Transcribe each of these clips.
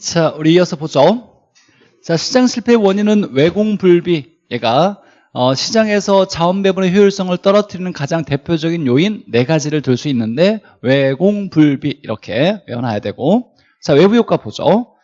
자, 우리 이어서 보죠. 자, 시장 실패의 원인은 외공불비. 얘가 어, 시장에서 자원 배분의 효율성을 떨어뜨리는 가장 대표적인 요인 네 가지를 들 수 있는데 외공불비 이렇게 외워놔야 되고 자, 외부 효과 보죠.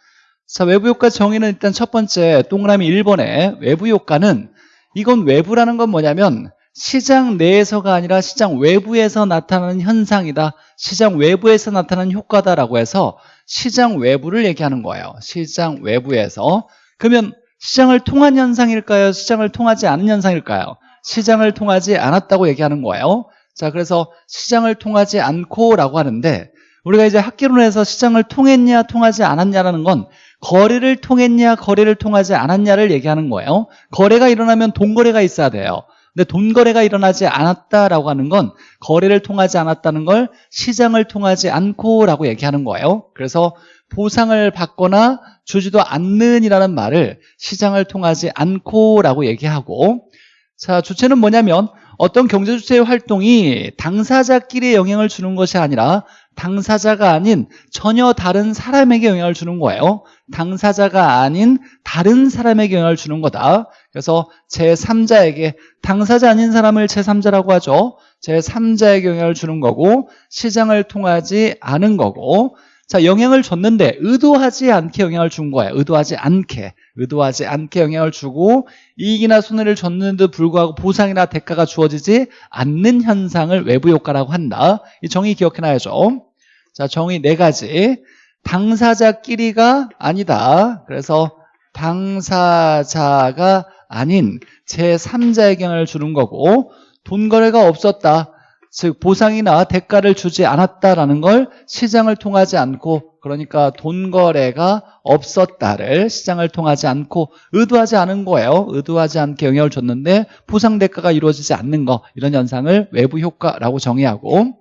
자, 외부 효과 정의는 일단 첫 번째 동그라미 1번에 외부 효과는 이건 외부라는 건 뭐냐면 시장 내에서가 아니라 시장 외부에서 나타나는 현상이다. 시장 외부에서 나타나는 효과다라고 해서 시장 외부를 얘기하는 거예요. 시장 외부에서. 그러면 시장을 통한 현상일까요? 시장을 통하지 않은 현상일까요? 시장을 통하지 않았다고 얘기하는 거예요. 자, 그래서 시장을 통하지 않고 라고 하는데 우리가 이제 학기론에서 시장을 통했냐 통하지 않았냐라는 건 거래를 통했냐 거래를 통하지 않았냐를 얘기하는 거예요. 거래가 일어나면 돈거래가 있어야 돼요. 근데 돈 거래가 일어나지 않았다라고 하는 건 거래를 통하지 않았다는 걸 시장을 통하지 않고 라고 얘기하는 거예요. 그래서 보상을 받거나 주지도 않는 이라는 말을 시장을 통하지 않고 라고 얘기하고 자 주체는 뭐냐면 어떤 경제주체의 활동이 당사자끼리 영향을 주는 것이 아니라 당사자가 아닌 전혀 다른 사람에게 영향을 주는 거예요. 당사자가 아닌 다른 사람에게 영향을 주는 거다. 그래서 제3자에게 당사자 아닌 사람을 제3자라고 하죠. 제3자에게 영향을 주는 거고 시장을 통하지 않은 거고 자 영향을 줬는데 의도하지 않게 영향을 준 거예요 의도하지 않게. 의도하지 않게 영향을 주고 이익이나 손해를 줬는데도 불구하고 보상이나 대가가 주어지지 않는 현상을 외부 효과라고 한다. 이 정의 기억해놔야죠. 자 정의 네 가지. 당사자끼리가 아니다. 그래서 당사자가 아닌 제3자에게 영향을 주는 거고 돈 거래가 없었다 즉 보상이나 대가를 주지 않았다라는 걸 시장을 통하지 않고 그러니까 돈 거래가 없었다를 시장을 통하지 않고 의도하지 않은 거예요. 의도하지 않게 영향을 줬는데 보상 대가가 이루어지지 않는 거. 이런 현상을 외부 효과라고 정의하고.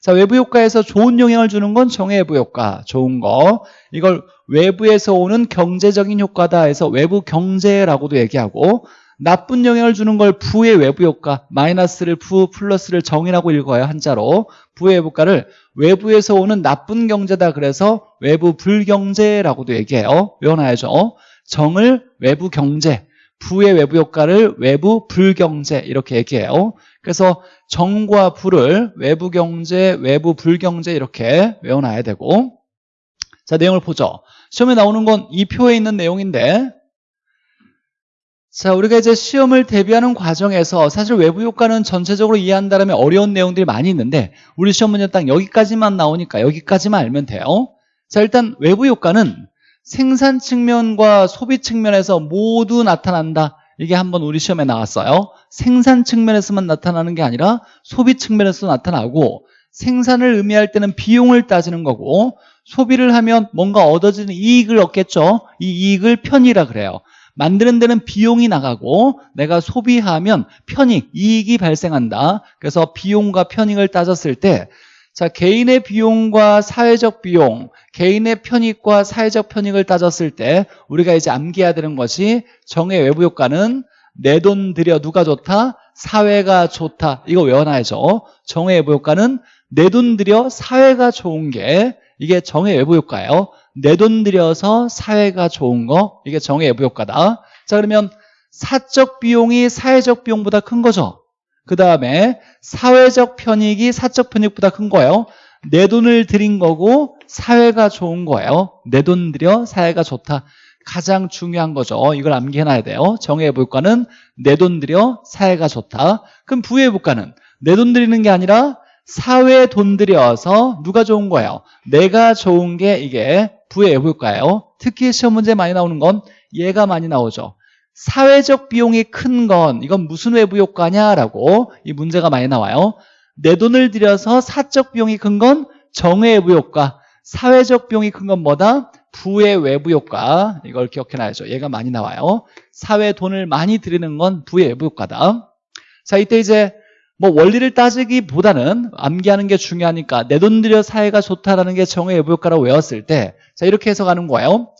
자 외부 효과에서 좋은 영향을 주는 건 정외부 효과 좋은 거. 이걸 외부에서 오는 경제적인 효과다 해서 외부 경제라고도 얘기하고 나쁜 영향을 주는 걸 부의 외부 효과 마이너스를 부 플러스를 정이라고 읽어요 한자로. 부의 외부가를 외부에서 오는 나쁜 경제다 그래서 외부 불경제라고도 얘기해요. 외워놔야죠. 정을 외부 경제 부의 외부 효과를 외부 불경제 이렇게 얘기해요. 그래서 정과 부를 외부 경제 외부 불경제 이렇게 외워놔야 되고. 자 내용을 보죠. 시험에 나오는 건 이 표에 있는 내용인데 자, 우리가 이제 시험을 대비하는 과정에서 사실 외부 효과는 전체적으로 이해한다면 어려운 내용들이 많이 있는데 우리 시험 문제 딱 여기까지만 나오니까 여기까지만 알면 돼요. 자, 일단 외부 효과는 생산 측면과 소비 측면에서 모두 나타난다. 이게 한번 우리 시험에 나왔어요. 생산 측면에서만 나타나는 게 아니라 소비 측면에서 나타나고 생산을 의미할 때는 비용을 따지는 거고 소비를 하면 뭔가 얻어지는 이익을 얻겠죠. 이 이익을 편의라 그래요. 만드는 데는 비용이 나가고 내가 소비하면 편익, 이익이 발생한다. 그래서 비용과 편익을 따졌을 때 자, 개인의 비용과 사회적 비용, 개인의 편익과 사회적 편익을 따졌을 때 우리가 이제 암기해야 되는 것이 정의 외부 효과는 내 돈 들여 누가 좋다? 사회가 좋다. 이거 외워놔야죠. 정의 외부 효과는 내 돈 들여 사회가 좋은 게 이게 정의 외부 효과예요. 내 돈 들여서 사회가 좋은 거 이게 정의 외부 효과다. 자 그러면 사적 비용이 사회적 비용보다 큰 거죠. 그 다음에 사회적 편익이 사적 편익보다 큰 거예요. 내 돈을 들인 거고 사회가 좋은 거예요. 내 돈 들여 사회가 좋다. 가장 중요한 거죠. 이걸 암기해놔야 돼요. 정의외부 효과는 내 돈 들여 사회가 좋다. 그럼 부외부 효과는 내 돈 들이는 게 아니라 사회 돈 들여서 누가 좋은 거예요? 내가 좋은 게 이게 부의 외부효과예요. 특히 시험 문제 많이 나오는 건 얘가 많이 나오죠. 사회적 비용이 큰 건 이건 무슨 외부 효과냐라고 이 문제가 많이 나와요. 내 돈을 들여서 사적 비용이 큰 건 정의 외부 효과 사회적 비용이 큰 건 뭐다? 부의 외부 효과 이걸 기억해놔야죠. 얘가 많이 나와요. 사회 돈을 많이 들이는 건 부의 외부 효과다. 자 이때 이제 뭐 원리를 따지기보다는 암기하는 게 중요하니까 내 돈 들여 사회가 좋다라는 게 정의 외부 효과라고 외웠을 때 자 이렇게 해석하는 거예요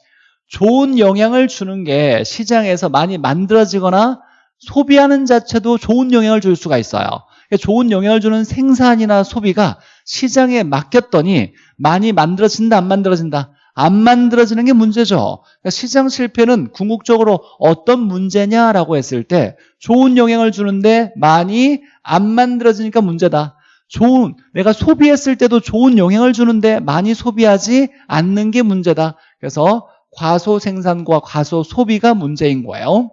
좋은 영향을 주는 게 시장에서 많이 만들어지거나 소비하는 자체도 좋은 영향을 줄 수가 있어요 그러니까 좋은 영향을 주는 생산이나 소비가 시장에 맡겼더니 많이 만들어진다 안 만들어진다 안 만들어지는 게 문제죠. 그러니까 시장 실패는 궁극적으로 어떤 문제냐라고 했을 때 좋은 영향을 주는데 많이 안 만들어지니까 문제다. 좋은 내가 소비했을 때도 좋은 영향을 주는데 많이 소비하지 않는 게 문제다. 그래서 과소 생산과 과소 소비가 문제인 거예요.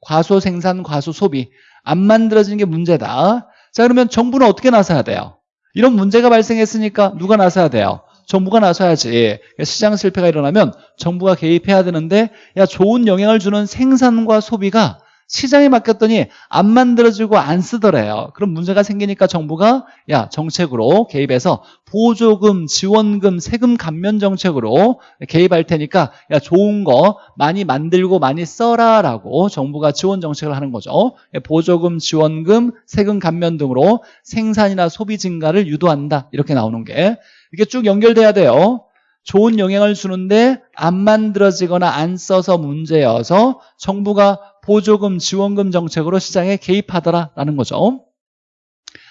과소 생산, 과소 소비 안 만들어지는 게 문제다. 자 그러면 정부는 어떻게 나서야 돼요? 이런 문제가 발생했으니까 누가 나서야 돼요? 정부가 나서야지. 시장 실패가 일어나면 정부가 개입해야 되는데 야 좋은 영향을 주는 생산과 소비가 시장에 맡겼더니 안 만들어지고 안 쓰더래요. 그럼 문제가 생기니까 정부가 야 정책으로 개입해서 보조금, 지원금, 세금 감면 정책으로 개입할 테니까 야 좋은 거 많이 만들고 많이 써라라고 정부가 지원 정책을 하는 거죠. 보조금, 지원금, 세금 감면 등으로 생산이나 소비 증가를 유도한다. 이렇게 나오는 게 이게 쭉 연결돼야 돼요. 좋은 영향을 주는데 안 만들어지거나 안 써서 문제여서 정부가 보조금, 지원금 정책으로 시장에 개입하더라라는 거죠.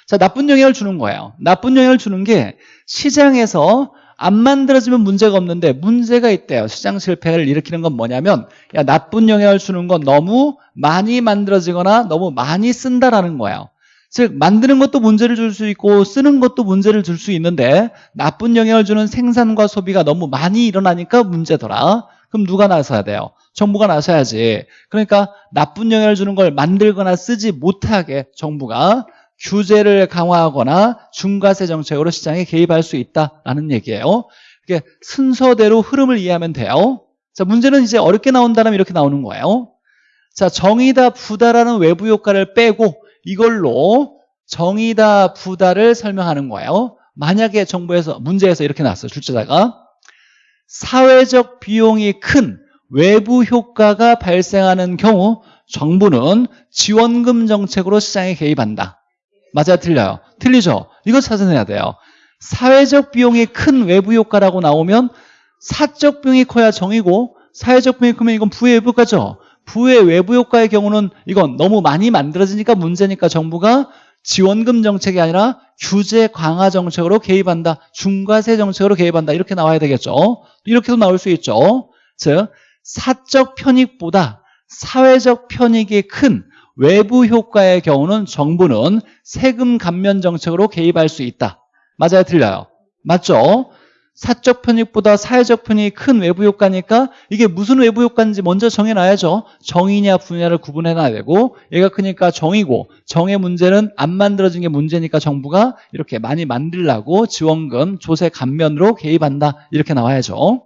자, 나쁜 영향을 주는 거예요. 나쁜 영향을 주는 게 시장에서 안 만들어지면 문제가 없는데 문제가 있대요. 시장 실패를 일으키는 건 뭐냐면 야, 나쁜 영향을 주는 건 너무 많이 만들어지거나 너무 많이 쓴다라는 거예요. 즉 만드는 것도 문제를 줄 수 있고 쓰는 것도 문제를 줄 수 있는데 나쁜 영향을 주는 생산과 소비가 너무 많이 일어나니까 문제더라. 그럼 누가 나서야 돼요? 정부가 나서야지. 그러니까 나쁜 영향을 주는 걸 만들거나 쓰지 못하게 정부가 규제를 강화하거나 중과세 정책으로 시장에 개입할 수 있다라는 얘기예요. 이게 순서대로 흐름을 이해하면 돼요. 자, 문제는 이제 어렵게 나온다면 이렇게 나오는 거예요. 자, 정의다 부다라는 외부 효과를 빼고 이걸로 정의다 부다를 설명하는 거예요. 만약에 정부에서 문제에서 이렇게 나왔어요. 출제자가 사회적 비용이 큰 외부 효과가 발생하는 경우 정부는 지원금 정책으로 시장에 개입한다. 맞아요? 틀려요? 틀리죠? 이거 찾아내야 돼요. 사회적 비용이 큰 외부 효과라고 나오면 사적 비용이 커야 정이고 사회적 비용이 크면 이건 부의 외부 효과죠. 부의 외부 효과의 경우는 이건 너무 많이 만들어지니까 문제니까 정부가 지원금 정책이 아니라 규제 강화 정책으로 개입한다. 중과세 정책으로 개입한다. 이렇게 나와야 되겠죠. 이렇게도 나올 수 있죠. 즉 사적 편익보다 사회적 편익이 큰 외부 효과의 경우는 정부는 세금 감면 정책으로 개입할 수 있다. 맞아요? 틀려요? 맞죠? 사적 편익보다 사회적 편익이 큰 외부 효과니까 이게 무슨 외부 효과인지 먼저 정해놔야죠. 정이냐 분야를 구분해놔야 되고 얘가 크니까 정이고 정의 문제는 안 만들어진 게 문제니까 정부가 이렇게 많이 만들라고 지원금, 조세 감면으로 개입한다. 이렇게 나와야죠.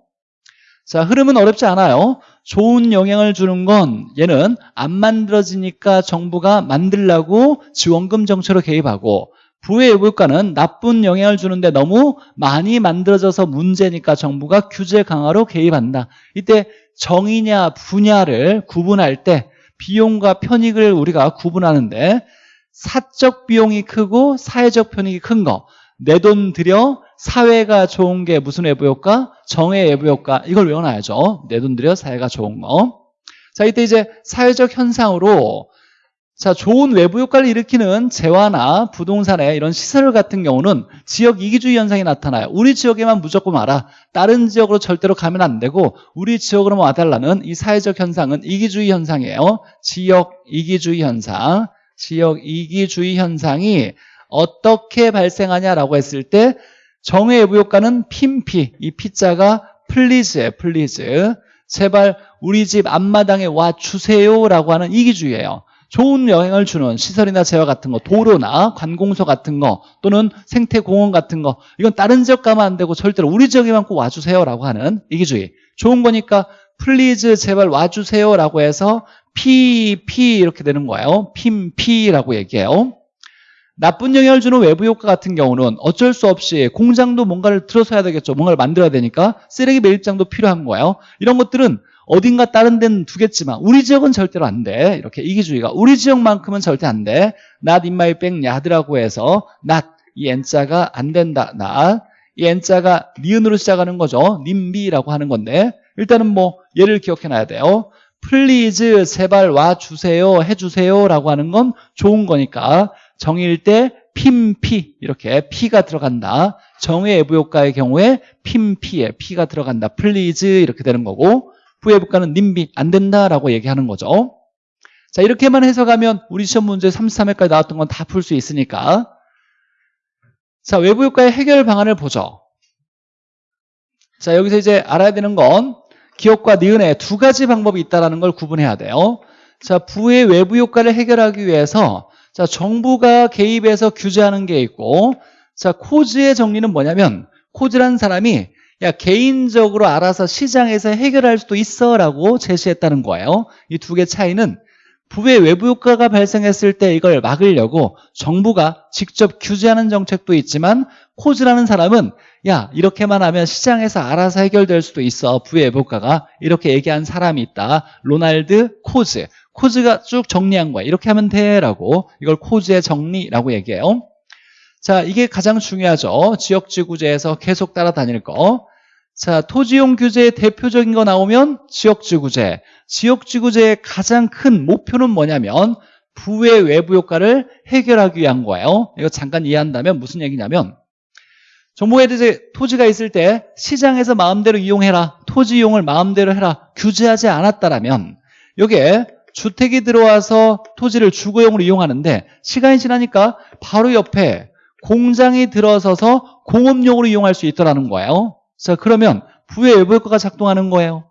자, 흐름은 어렵지 않아요. 좋은 영향을 주는 건 얘는 안 만들어지니까 정부가 만들라고 지원금 정책으로 개입하고 부의 물가는 나쁜 영향을 주는데 너무 많이 만들어져서 문제니까 정부가 규제 강화로 개입한다. 이때 정의냐 분야를 구분할 때 비용과 편익을 우리가 구분하는데 사적 비용이 크고 사회적 편익이 큰 거 내 돈 들여 사회가 좋은 게 무슨 외부 효과? 정의 외부 효과. 이걸 외워놔야죠. 내 돈 들여 사회가 좋은 거. 자, 이때 이제 사회적 현상으로 자, 좋은 외부 효과를 일으키는 재화나 부동산의 이런 시설 같은 경우는 지역 이기주의 현상이 나타나요. 우리 지역에만 무조건 와라. 다른 지역으로 절대로 가면 안 되고 우리 지역으로만 와달라는 이 사회적 현상은 이기주의 현상이에요. 지역 이기주의 현상. 지역 이기주의 현상이 어떻게 발생하냐라고 했을 때 정의 외부 효과는 핌피, 이 P자가 please예요. please. 제발 우리 집 앞마당에 와 주세요라고 하는 이기주의예요. 좋은 영향을 주는 시설이나 재화 같은 거, 도로나 관공서 같은 거 또는 생태공원 같은 거 이건 다른 지역 가면 안 되고 절대로 우리 지역에만 꼭 와주세요라고 하는 이기주의. 좋은 거니까 please 제발 와주세요라고 해서 P, P 이렇게 되는 거예요. 핌피라고 얘기해요. 나쁜 영향을 주는 외부 효과 같은 경우는 어쩔 수 없이 공장도 뭔가를 들어서야 되겠죠. 뭔가를 만들어야 되니까 쓰레기 매립장도 필요한 거예요. 이런 것들은 어딘가 다른 데는 되겠지만 우리 지역은 절대로 안 돼. 이렇게 이기주의가 우리 지역만큼은 절대 안 돼. not in my backyard라고 해서 not 이 n자가 안 된다. not 이 n자가 니은으로 시작하는 거죠. 님비라고 하는 건데 일단은 뭐 얘를 기억해놔야 돼요. please 제발 와주세요 해주세요 라고 하는 건 좋은 거니까 정일 때 핌피 이렇게 P가 들어간다. 정의 외부 효과의 경우에 핌피에 P가 들어간다. please 이렇게 되는 거고 부의 부가는 님비 안 된다라고 얘기하는 거죠. 자 이렇게만 해석하면 우리 시험 문제 33회까지 나왔던 건 다 풀 수 있으니까 자 외부 효과의 해결 방안을 보죠. 자 여기서 이제 알아야 되는 건 기억과 니은의 두 가지 방법이 있다는 걸 구분해야 돼요. 자 부의 외부 효과를 해결하기 위해서 자 정부가 개입해서 규제하는 게 있고 자 코즈의 정리는 뭐냐면 코즈라는 사람이 야 개인적으로 알아서 시장에서 해결할 수도 있어 라고 제시했다는 거예요. 이 두 개 차이는 부의 외부 효과가 발생했을 때 이걸 막으려고 정부가 직접 규제하는 정책도 있지만 코즈라는 사람은 야 이렇게만 하면 시장에서 알아서 해결될 수도 있어. 부의 외부 효과가. 이렇게 얘기한 사람이 있다. 로날드 코즈 코즈가 쭉 정리한 거야 이렇게 하면 돼 라고 이걸 코즈의 정리라고 얘기해요 자 이게 가장 중요하죠 지역지구제에서 계속 따라다닐 거 자, 토지용 규제의 대표적인 거 나오면 지역지구제. 지역지구제의 가장 큰 목표는 뭐냐면 부의 외부 효과를 해결하기 위한 거예요. 이거 잠깐 이해한다면 무슨 얘기냐면 정부에 이제 토지가 있을 때 시장에서 마음대로 이용해라. 토지 이용을 마음대로 해라. 규제하지 않았다라면 여기에 주택이 들어와서 토지를 주거용으로 이용하는데 시간이 지나니까 바로 옆에 공장이 들어서서 공업용으로 이용할 수 있더라는 거예요. 자 그러면 부의 외부 효과가 작동하는 거예요.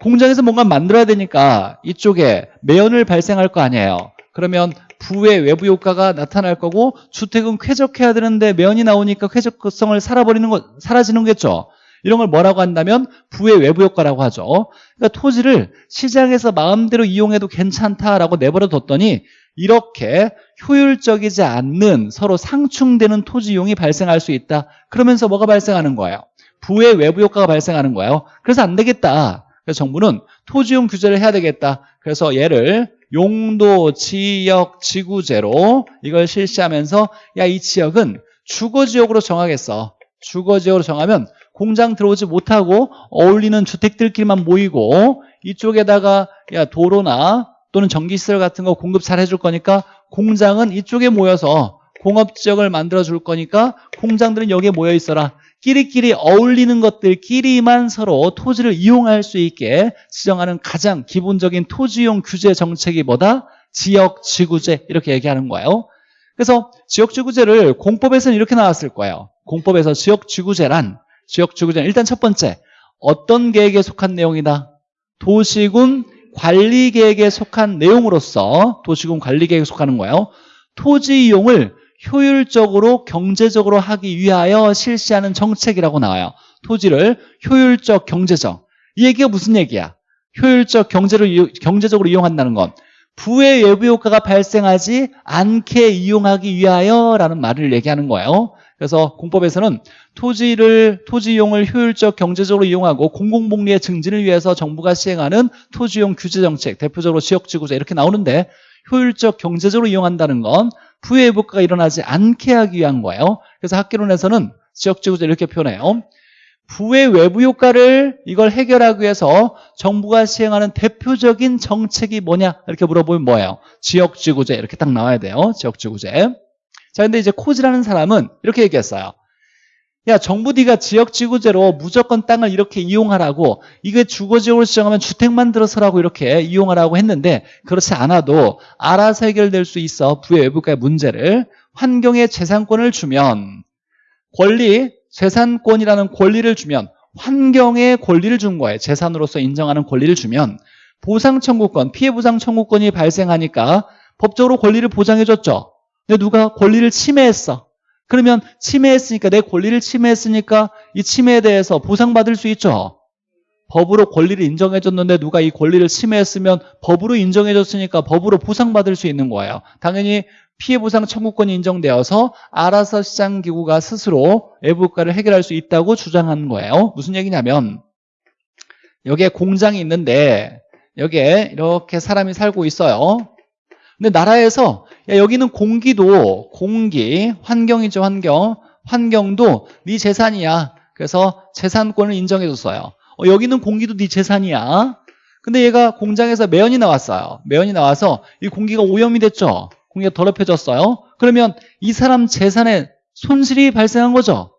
공장에서 뭔가 만들어야 되니까 이쪽에 매연을 발생할 거 아니에요. 그러면 부의 외부 효과가 나타날 거고 주택은 쾌적해야 되는데 매연이 나오니까 쾌적성을 살아버리는 거 사라지는 거겠죠. 이런 걸 뭐라고 한다면 부의 외부 효과라고 하죠. 그러니까 토지를 시장에서 마음대로 이용해도 괜찮다라고 내버려 뒀더니 이렇게 효율적이지 않는 서로 상충되는 토지 이용이 발생할 수 있다. 그러면서 뭐가 발생하는 거예요? 부의 외부 효과가 발생하는 거예요. 그래서 안 되겠다. 그래서 정부는 토지용 규제를 해야 되겠다. 그래서 얘를 용도, 지역, 지구제로 이걸 실시하면서 야 이 지역은 주거지역으로 정하겠어. 주거지역으로 정하면 공장 들어오지 못하고 어울리는 주택들끼리만 모이고 이쪽에다가 야 도로나 또는 전기시설 같은 거 공급 잘 해줄 거니까 공장은 이쪽에 모여서 공업지역을 만들어 줄 거니까 공장들은 여기에 모여 있어라. 끼리끼리 어울리는 것들끼리만 서로 토지를 이용할 수 있게 지정하는 가장 기본적인 토지용 규제 정책이 뭐다? 지역지구제 이렇게 얘기하는 거예요. 그래서 지역지구제를 공법에서는 이렇게 나왔을 거예요. 공법에서 지역지구제란 지역지구제는 일단 첫 번째 어떤 계획에 속한 내용이다? 도시군 관리계획에 속한 내용으로서 도시군 관리계획에 속하는 거예요. 토지 이용을 효율적으로 경제적으로 하기 위하여 실시하는 정책이라고 나와요. 토지를 효율적 경제적. 이 얘기가 무슨 얘기야? 효율적 경제를 경제적으로 이용한다는 건 부의 외부 효과가 발생하지 않게 이용하기 위하여라는 말을 얘기하는 거예요. 그래서 공법에서는 토지를 토지 이용을 효율적 경제적으로 이용하고 공공복리의 증진을 위해서 정부가 시행하는 토지용 규제 정책, 대표적으로 지역지구제 이렇게 나오는데 효율적 경제적으로 이용한다는 건 부의 회복가 일어나지 않게 하기 위한 거예요. 그래서 학계론에서는 지역지구제 이렇게 표현해요. 부의 외부 효과를 이걸 해결하기 위해서 정부가 시행하는 대표적인 정책이 뭐냐 이렇게 물어보면 뭐예요? 지역지구제 이렇게 딱 나와야 돼요. 지역지구제. 자 근데 이제 코즈라는 사람은 이렇게 얘기했어요. 야 정부 네가 지역 지구제로 무조건 땅을 이렇게 이용하라고 이게 주거 지역으로 지정하면 주택 만 들어서라고 이렇게 이용하라고 했는데 그렇지 않아도 알아서 해결될 수 있어 부의 외부가의 문제를. 환경에 재산권을 주면 권리 재산권이라는 권리를 주면 환경에 권리를 준 거예요. 재산으로서 인정하는 권리를 주면. 보상 청구권 피해 보상 청구권이 발생하니까 법적으로 권리를 보장해 줬죠 근데 누가 권리를 침해했어 그러면 침해했으니까 내 권리를 침해했으니까 이 침해에 대해서 보상받을 수 있죠. 법으로 권리를 인정해줬는데 누가 이 권리를 침해했으면 법으로 인정해줬으니까 법으로 보상받을 수 있는 거예요. 당연히 피해보상 청구권이 인정되어서 알아서 시장기구가 스스로 외부가를 해결할 수 있다고 주장하는 거예요. 무슨 얘기냐면 여기에 공장이 있는데 여기에 이렇게 사람이 살고 있어요. 근데 나라에서 야, 여기는 공기도 공기 환경이죠 환경 환경도 네 재산이야 그래서 재산권을 인정해 줬어요 어, 여기는 공기도 네 재산이야 근데 얘가 공장에서 매연이 나왔어요 매연이 나와서 이 공기가 오염이 됐죠 공기가 더럽혀졌어요 그러면 이 사람 재산에 손실이 발생한 거죠.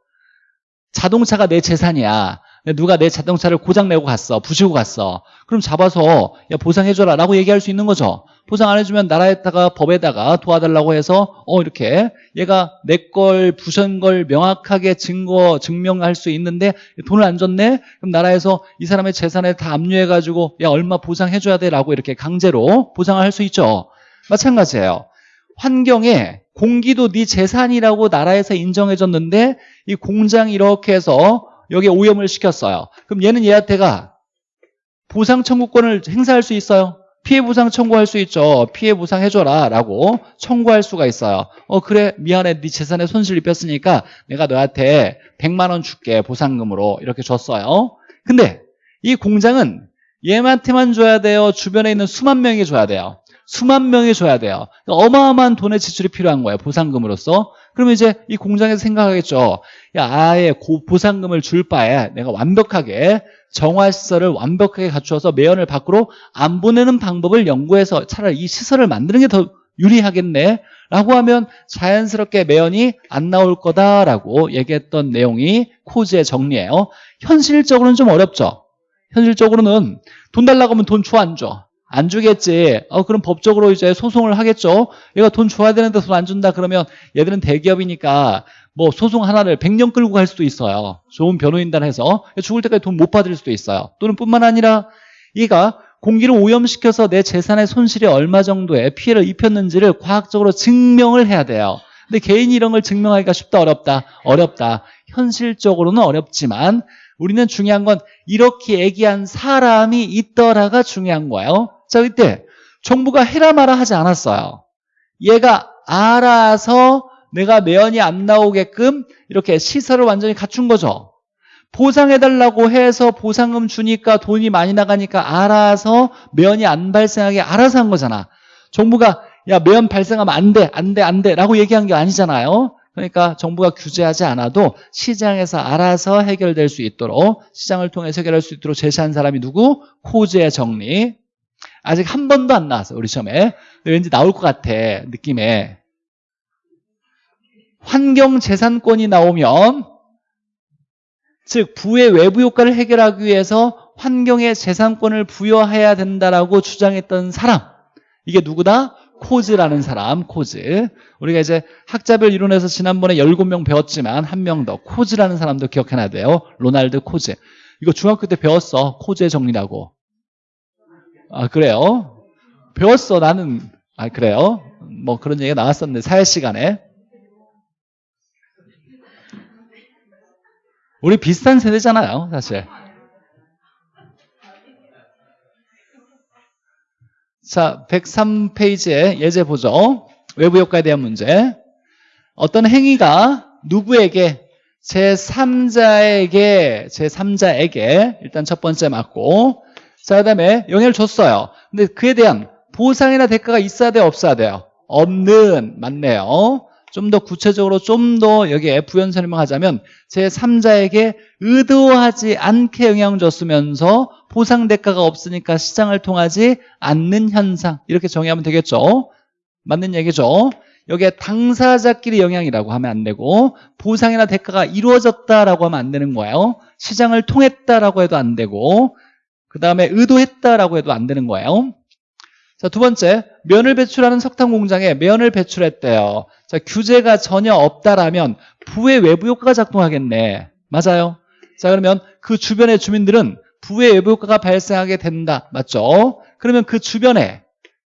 자동차가 내 재산이야. 누가 내 자동차를 고장내고 갔어. 부시고 갔어. 그럼 잡아서 야 보상해줘라 라고 얘기할 수 있는 거죠. 보상 안 해주면 나라에다가 법에다가 도와달라고 해서 어 이렇게 얘가 내 걸 부신 걸 명확하게 증거 증명할 수 있는데 돈을 안 줬네? 그럼 나라에서 이 사람의 재산을 다 압류해가지고 야 얼마 보상해줘야 돼 라고 이렇게 강제로 보상을 할 수 있죠. 마찬가지예요. 환경에 공기도 네 재산이라고 나라에서 인정해줬는데 이 공장이 이렇게 해서 여기에 오염을 시켰어요. 그럼 얘는 얘한테가 보상 청구권을 행사할 수 있어요. 피해 보상 청구할 수 있죠. 피해 보상 해줘라 라고 청구할 수가 있어요. 어 그래 미안해 네 재산에 손실 입혔으니까 내가 너한테 100만 원 줄게 보상금으로 이렇게 줬어요. 근데 이 공장은 얘한테만 줘야 돼요. 주변에 있는 수만 명이 줘야 돼요. 수만 명이 줘야 돼요. 그러니까 어마어마한 돈의 지출이 필요한 거예요. 보상금으로서. 그러면 이제 이 공장에서 생각하겠죠. 야, 아예 고, 보상금을 줄 바에 내가 완벽하게 정화시설을 완벽하게 갖추어서 매연을 밖으로 안 보내는 방법을 연구해서 차라리 이 시설을 만드는 게 더 유리하겠네. 라고 하면 자연스럽게 매연이 안 나올 거다라고 얘기했던 내용이 코즈의 정리예요. 현실적으로는 좀 어렵죠. 현실적으로는 돈 달라고 하면 돈 줘 안 줘? 안 주겠지. 어, 그럼 법적으로 이제 소송을 하겠죠. 얘가 돈 줘야 되는데 돈 안 준다 그러면 얘들은 대기업이니까 뭐 소송 하나를 100년 끌고 갈 수도 있어요. 좋은 변호인단 해서 죽을 때까지 돈 못 받을 수도 있어요. 또는 뿐만 아니라 얘가 공기를 오염시켜서 내 재산의 손실이 얼마 정도의 피해를 입혔는지를 과학적으로 증명을 해야 돼요. 근데 개인이 이런 걸 증명하기가 쉽다 어렵다? 어렵다. 현실적으로는 어렵지만 우리는 중요한 건 이렇게 얘기한 사람이 있더라가 중요한 거예요. 자, 이때 정부가 해라 마라 하지 않았어요. 얘가 알아서 내가 매연이 안 나오게끔 이렇게 시설을 완전히 갖춘 거죠. 보상해달라고 해서 보상금 주니까 돈이 많이 나가니까 알아서 매연이 안 발생하게 알아서 한 거잖아. 정부가 야 매연 발생하면 안 돼, 안 돼, 안 돼 라고 얘기한 게 아니잖아요. 그러니까 정부가 규제하지 않아도 시장에서 알아서 해결될 수 있도록 시장을 통해서 해결할 수 있도록 제시한 사람이 누구? 코즈의 정리. 아직 한 번도 안 나왔어 우리 시험에. 왠지 나올 것 같아 느낌에. 환경재산권이 나오면 즉 부의 외부 효과를 해결하기 위해서 환경에 재산권을 부여해야 된다라고 주장했던 사람 이게 누구다? 코즈라는 사람 코즈 우리가 이제 학자별 이론에서 지난번에 17명 배웠지만 한 명 더 코즈라는 사람도 기억해놔야 돼요 로날드 코즈 이거 중학교 때 배웠어 코즈의 정리라고 아 그래요? 배웠어 나는 아 그래요? 뭐 그런 얘기가 나왔었는데 사회 시간에 우리 비슷한 세대잖아요 사실 자 103페이지에 예제 보죠 외부 효과에 대한 문제 어떤 행위가 누구에게 제3자에게 제3자에게 일단 첫 번째 맞고 자 그 다음에 영향을 줬어요. 근데 그에 대한 보상이나 대가가 있어야 돼요 없어야 돼요? 없는. 맞네요. 좀 더 구체적으로 좀 더 여기에 부연 설명하자면 제3자에게 의도하지 않게 영향을 줬으면서 보상 대가가 없으니까 시장을 통하지 않는 현상. 이렇게 정의하면 되겠죠? 맞는 얘기죠? 여기에 당사자끼리 영향이라고 하면 안 되고 보상이나 대가가 이루어졌다라고 하면 안 되는 거예요. 시장을 통했다라고 해도 안 되고 그 다음에 의도했다라고 해도 안 되는 거예요 자, 두 번째, 면을 배출하는 석탄 공장에 면을 배출했대요. 자, 규제가 전혀 없다라면 부의 외부 효과가 작동하겠네. 맞아요. 자, 그러면 그 주변의 주민들은 부의 외부 효과가 발생하게 된다. 맞죠? 그러면 그 주변에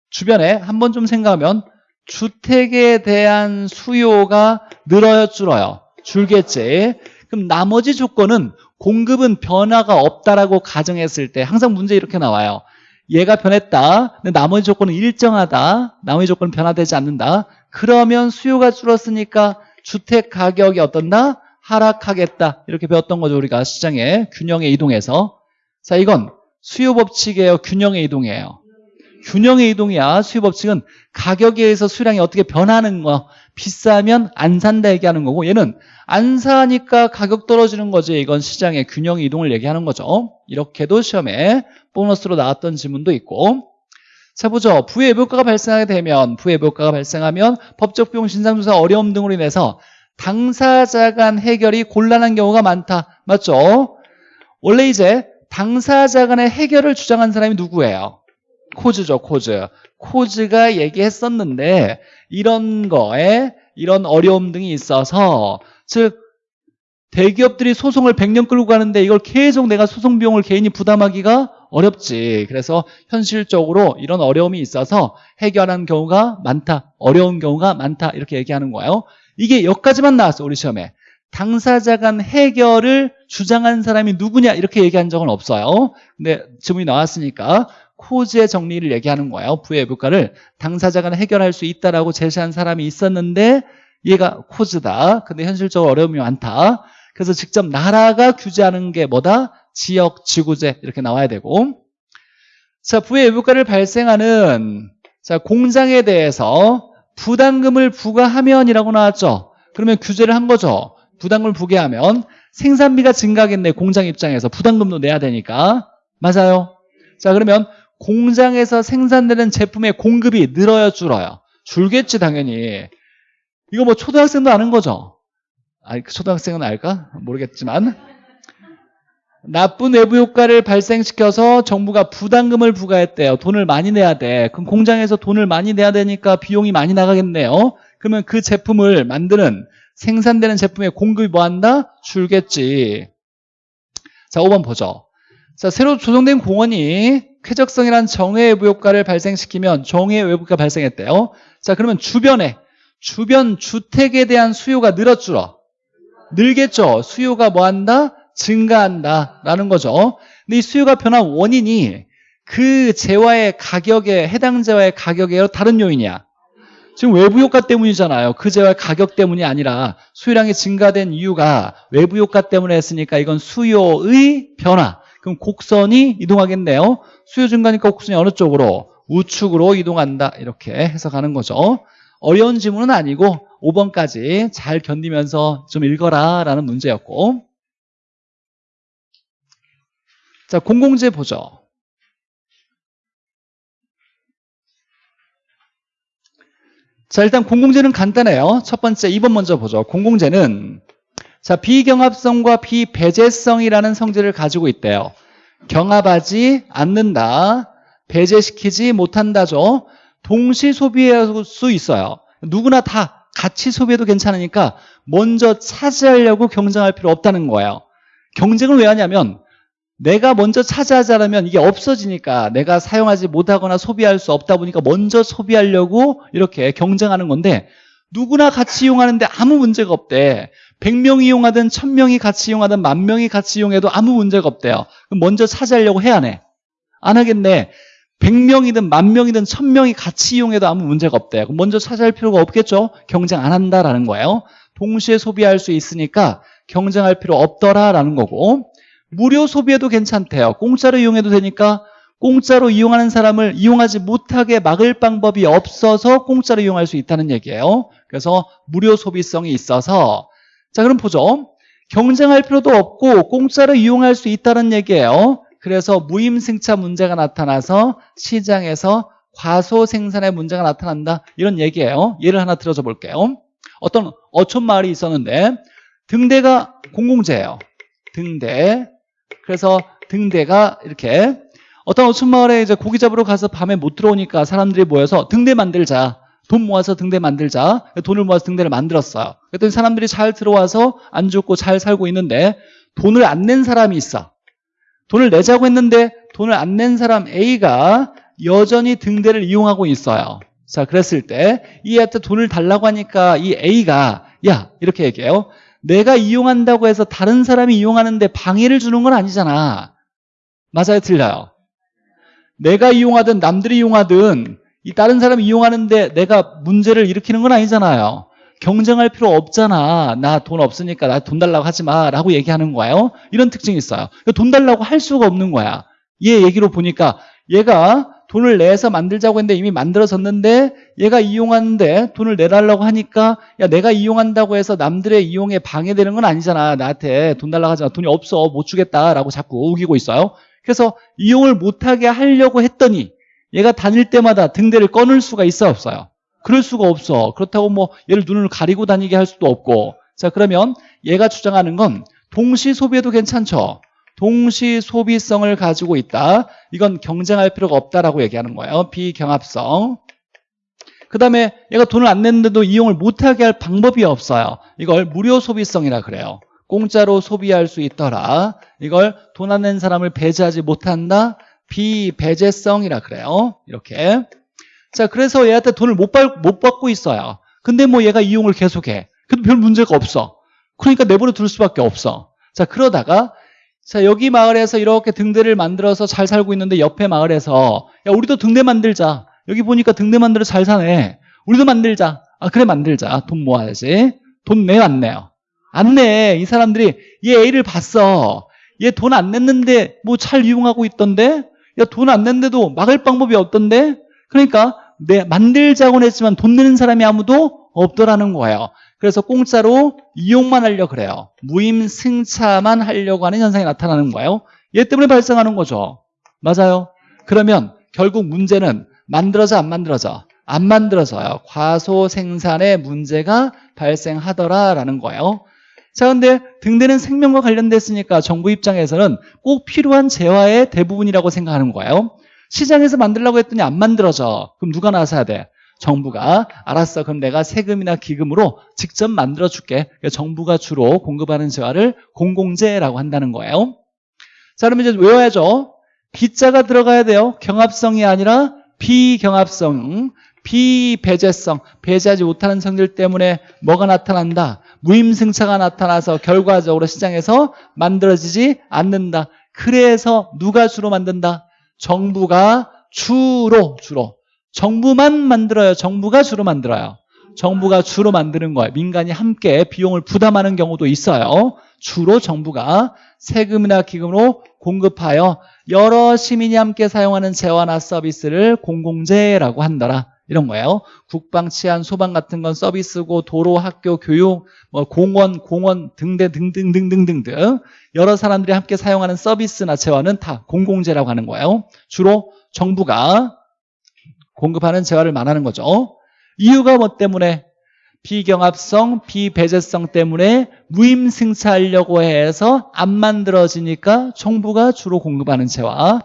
주변에 한번 좀 생각하면 주택에 대한 수요가 늘어요, 줄어요? 줄겠지. 그럼 나머지 조건은 공급은 변화가 없다라고 가정했을 때 항상 문제 이렇게 나와요. 얘가 변했다. 근데 나머지 조건은 일정하다. 나머지 조건은 변화되지 않는다. 그러면 수요가 줄었으니까 주택 가격이 어떤다? 하락하겠다. 이렇게 배웠던 거죠. 우리가 시장의 균형의 이동에서. 자, 이건 수요 법칙이에요. 균형의 이동이에요. 균형의 이동이야. 수요 법칙은 가격에 의해서 수량이 어떻게 변하는 거. 비싸면 안 산다 얘기하는 거고 얘는 안 사니까 가격 떨어지는 거지. 이건 시장의 균형의 이동을 얘기하는 거죠. 이렇게도 시험에 보너스로 나왔던 지문도 있고 자 보죠. 부의외부효과가 발생하게 되면 부의외부효과가 발생하면 법적 비용 진상조사 어려움 등으로 인해서 당사자 간 해결이 곤란한 경우가 많다. 맞죠? 원래 이제 당사자 간의 해결을 주장한 사람이 누구예요? 코즈죠, 코즈. 코즈가 얘기했었는데 이런 거에 이런 어려움 등이 있어서 즉 대기업들이 소송을 100년 끌고 가는데 이걸 계속 내가 소송 비용을 개인이 부담하기가 어렵지. 그래서 현실적으로 이런 어려움이 있어서 해결하는 경우가 많다. 어려운 경우가 많다. 이렇게 얘기하는 거예요. 이게 여기까지만 나왔어, 우리 시험에. 당사자 간 해결을 주장한 사람이 누구냐 이렇게 얘기한 적은 없어요. 근데 질문이 나왔으니까 코즈의 정리를 얘기하는 거예요. 부의 부가를 당사자 간 해결할 수 있다라고 제시한 사람이 있었는데 얘가 코즈다. 근데 현실적으로 어려움이 많다. 그래서 직접 나라가 규제하는 게 뭐다? 지역, 지구제 이렇게 나와야 되고 자 부의 외부가를 발생하는 자 공장에 대해서 부담금을 부과하면이라고 나왔죠. 그러면 규제를 한 거죠. 부담금을 부과하면 생산비가 증가하겠네 공장 입장에서 부담금도 내야 되니까 맞아요. 자 그러면 공장에서 생산되는 제품의 공급이 늘어요 줄어요? 줄겠지 당연히 이거 뭐 초등학생도 아는 거죠. 아, 초등학생은 알까? 모르겠지만 나쁜 외부 효과를 발생시켜서 정부가 부담금을 부과했대요. 돈을 많이 내야 돼. 그럼 공장에서 돈을 많이 내야 되니까 비용이 많이 나가겠네요. 그러면 그 제품을 만드는 생산되는 제품의 공급이 뭐 한다? 줄겠지. 자, 5번 보죠. 자, 새로 조성된 공원이 쾌적성이란 정해 외부 효과를 발생시키면 정해 외부 효과가 발생했대요. 자, 그러면 주변에 주변 주택에 대한 수요가 줄어. 늘겠죠. 수요가 뭐 한다? 증가한다라는 거죠. 근데 이 수요가 변한 원인이 그 재화의 가격에 해당 재화의 가격에 다른 요인이야. 지금 외부 효과 때문이잖아요. 그 재화의 가격 때문이 아니라 수요량이 증가된 이유가 외부 효과 때문에 했으니까 이건 수요의 변화. 그럼 곡선이 이동하겠네요. 수요 증가니까 곡선이 어느 쪽으로? 우측으로 이동한다. 이렇게 해석하는 거죠. 어려운 지문은 아니고 5번까지 잘 견디면서 좀 읽어라 라는 문제였고 자, 공공재 보죠. 자, 일단 공공재는 간단해요. 첫 번째, 2번 먼저 보죠. 공공재는 자, 비경합성과 비배제성이라는 성질을 가지고 있대요. 경합하지 않는다. 배제시키지 못한다죠. 동시 소비할 수 있어요. 누구나 다 같이 소비해도 괜찮으니까 먼저 차지하려고 경쟁할 필요 없다는 거예요. 경쟁을 왜 하냐면 내가 먼저 차지하자면 이게 없어지니까 내가 사용하지 못하거나 소비할 수 없다 보니까 먼저 소비하려고 이렇게 경쟁하는 건데 누구나 같이 이용하는데 아무 문제가 없대. 100명이 이용하든 1000명이 같이 이용하든 만 명이 같이 이용해도 아무 문제가 없대요. 그럼 먼저 차지하려고 해야 하네. 안 하겠네. 100명이든 만 명이든 1000명이 같이 이용해도 아무 문제가 없대요. 먼저 차지할 필요가 없겠죠? 경쟁 안 한다라는 거예요. 동시에 소비할 수 있으니까 경쟁할 필요 없더라라는 거고 무료 소비해도 괜찮대요. 공짜로 이용해도 되니까 공짜로 이용하는 사람을 이용하지 못하게 막을 방법이 없어서 공짜로 이용할 수 있다는 얘기예요. 그래서 무료 소비성이 있어서 자 그럼 보죠. 경쟁할 필요도 없고 공짜로 이용할 수 있다는 얘기예요. 그래서 무임승차 문제가 나타나서 시장에서 과소 생산의 문제가 나타난다 이런 얘기예요. 예를 하나 들어줘 볼게요. 어떤 어촌 마을이 있었는데 등대가 공공재예요. 등대 그래서 등대가 이렇게 어떤 어촌 마을에 이제 고기 잡으러 가서 밤에 못 들어오니까 사람들이 모여서 등대 만들자. 돈 모아서 등대 만들자. 돈을 모아서 등대를 만들었어요. 그랬더니 사람들이 잘 들어와서 안 죽고 잘 살고 있는데 돈을 안 낸 사람이 있어. 돈을 내자고 했는데 돈을 안 낸 사람 A가 여전히 등대를 이용하고 있어요. 자, 그랬을 때 이한테 돈을 달라고 하니까 이 A가 야 이렇게 얘기해요. 내가 이용한다고 해서 다른 사람이 이용하는데 방해를 주는 건 아니잖아. 맞아요? 틀려요? 내가 이용하든 남들이 이용하든 이 다른 사람이 이용하는데 내가 문제를 일으키는 건 아니잖아요. 경쟁할 필요 없잖아. 나 돈 없으니까 나 돈 달라고 하지 마. 라고 얘기하는 거예요. 이런 특징이 있어요. 그러니까 돈 달라고 할 수가 없는 거야. 얘 얘기로 보니까 얘가 돈을 내서 만들자고 했는데 이미 만들어졌는데 얘가 이용하는데 돈을 내달라고 하니까 야 내가 이용한다고 해서 남들의 이용에 방해되는 건 아니잖아 나한테 돈 달라고 하지 마 돈이 없어 못 주겠다라고 자꾸 우기고 있어요 그래서 이용을 못하게 하려고 했더니 얘가 다닐 때마다 등대를 꺼낼 수가 있어 없어요? 그럴 수가 없어. 그렇다고 뭐 얘를 눈을 가리고 다니게 할 수도 없고. 자 그러면 얘가 주장하는 건 동시 소비해도 괜찮죠. 동시 소비성을 가지고 있다. 이건 경쟁할 필요가 없다라고 얘기하는 거예요. 비경합성. 그 다음에 얘가 돈을 안 냈는데도 이용을 못하게 할 방법이 없어요. 이걸 무료 소비성이라 그래요. 공짜로 소비할 수 있더라. 이걸 돈 안 낸 사람을 배제하지 못한다. 비배제성이라 그래요. 이렇게. 자, 그래서 얘한테 돈을 못, 받, 못 받고 있어요. 근데 뭐 얘가 이용을 계속해. 그래도 별 문제가 없어. 그러니까 내버려 둘 수밖에 없어. 자, 그러다가 자, 여기 마을에서 이렇게 등대를 만들어서 잘 살고 있는데 옆에 마을에서 야, 우리도 등대 만들자. 여기 보니까 등대 만들어 잘 사네. 우리도 만들자. 아, 그래 만들자. 돈 모아야지. 돈 내요, 안 내요? 안 내. 이 사람들이 얘 A를 봤어. 얘 돈 안 냈는데 뭐 잘 이용하고 있던데? 야, 돈 안 냈는데도 막을 방법이 없던데? 그러니까 내 만들자고는 했지만 돈 내는 사람이 아무도 없더라는 거예요. 그래서 공짜로 이용만 하려 고 그래요. 무임 승차만 하려고 하는 현상이 나타나는 거예요. 얘 때문에 발생하는 거죠. 맞아요. 그러면 결국 문제는 만들어져 안 만들어져? 안 만들어져요. 과소 생산에 문제가 발생하더라라는 거예요. 자, 근데 등대는 생명과 관련됐으니까 정부 입장에서는 꼭 필요한 재화의 대부분이라고 생각하는 거예요. 시장에서 만들려고 했더니 안 만들어져. 그럼 누가 나서야 돼? 정부가. 알았어. 그럼 내가 세금이나 기금으로 직접 만들어 줄게. 그러니까 정부가 주로 공급하는 재화를 공공재라고 한다는 거예요. 자 그러면 이제 외워야죠. 비자가 들어가야 돼요. 경합성이 아니라 비경합성 비배제성. 배제하지 못하는 성질 때문에 뭐가 나타난다? 무임승차가 나타나서 결과적으로 시장에서 만들어지지 않는다. 그래서 누가 주로 만든다 정부가 주로 주로 정부만 만들어요. 정부가 주로 만들어요. 정부가 주로 만드는 거예요. 민간이 함께 비용을 부담하는 경우도 있어요. 주로 정부가 세금이나 기금으로 공급하여 여러 시민이 함께 사용하는 재화나 서비스를 공공재라고 한다라. 이런 거예요. 국방, 치안, 소방 같은 건 서비스고 도로, 학교, 교육, 뭐 공원, 공원 등대 등등등등등등 여러 사람들이 함께 사용하는 서비스나 재화는 다 공공재라고 하는 거예요. 주로 정부가 공급하는 재화를 말하는 거죠. 이유가 뭐 때문에? 비경합성, 비배제성 때문에 무임승차하려고 해서 안 만들어지니까 정부가 주로 공급하는 재화.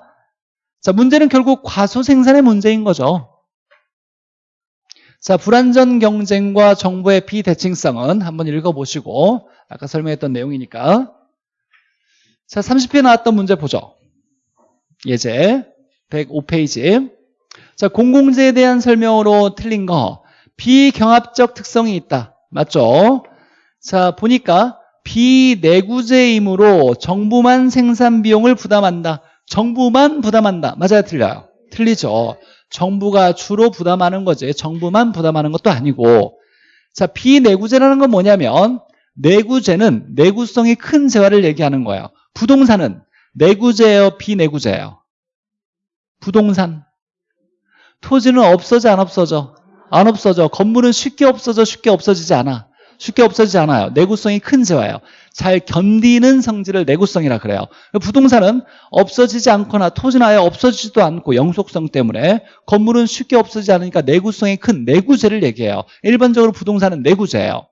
자, 문제는 결국 과소생산의 문제인 거죠. 자, 불안전 경쟁과 정부의 비대칭성은 한번 읽어보시고 아까 설명했던 내용이니까 자, 30회 나왔던 문제 보죠. 예제 105페이지 자, 공공재에 대한 설명으로 틀린 거 비경합적 특성이 있다. 맞죠? 자, 보니까 비내구재이므로 정부만 생산 비용을 부담한다. 정부만 부담한다. 맞아요? 틀려요? 틀리죠. 정부가 주로 부담하는 거지. 정부만 부담하는 것도 아니고. 자, 비내구재라는 건 뭐냐면 내구재는 내구성이 큰 재화를 얘기하는 거예요. 부동산은 내구재예요, 비내구재예요? 부동산. 토지는 없어져 안 없어져? 안 없어져. 건물은 쉽게 없어져 쉽게 없어지지 않아. 쉽게 없어지지 않아요. 내구성이 큰 재화예요. 잘 견디는 성질을 내구성이라 그래요. 부동산은 없어지지 않거나 토지는 아예 없어지지도 않고 영속성 때문에 건물은 쉽게 없어지지 않으니까 내구성이 큰 내구재를 얘기해요. 일반적으로 부동산은 내구재예요.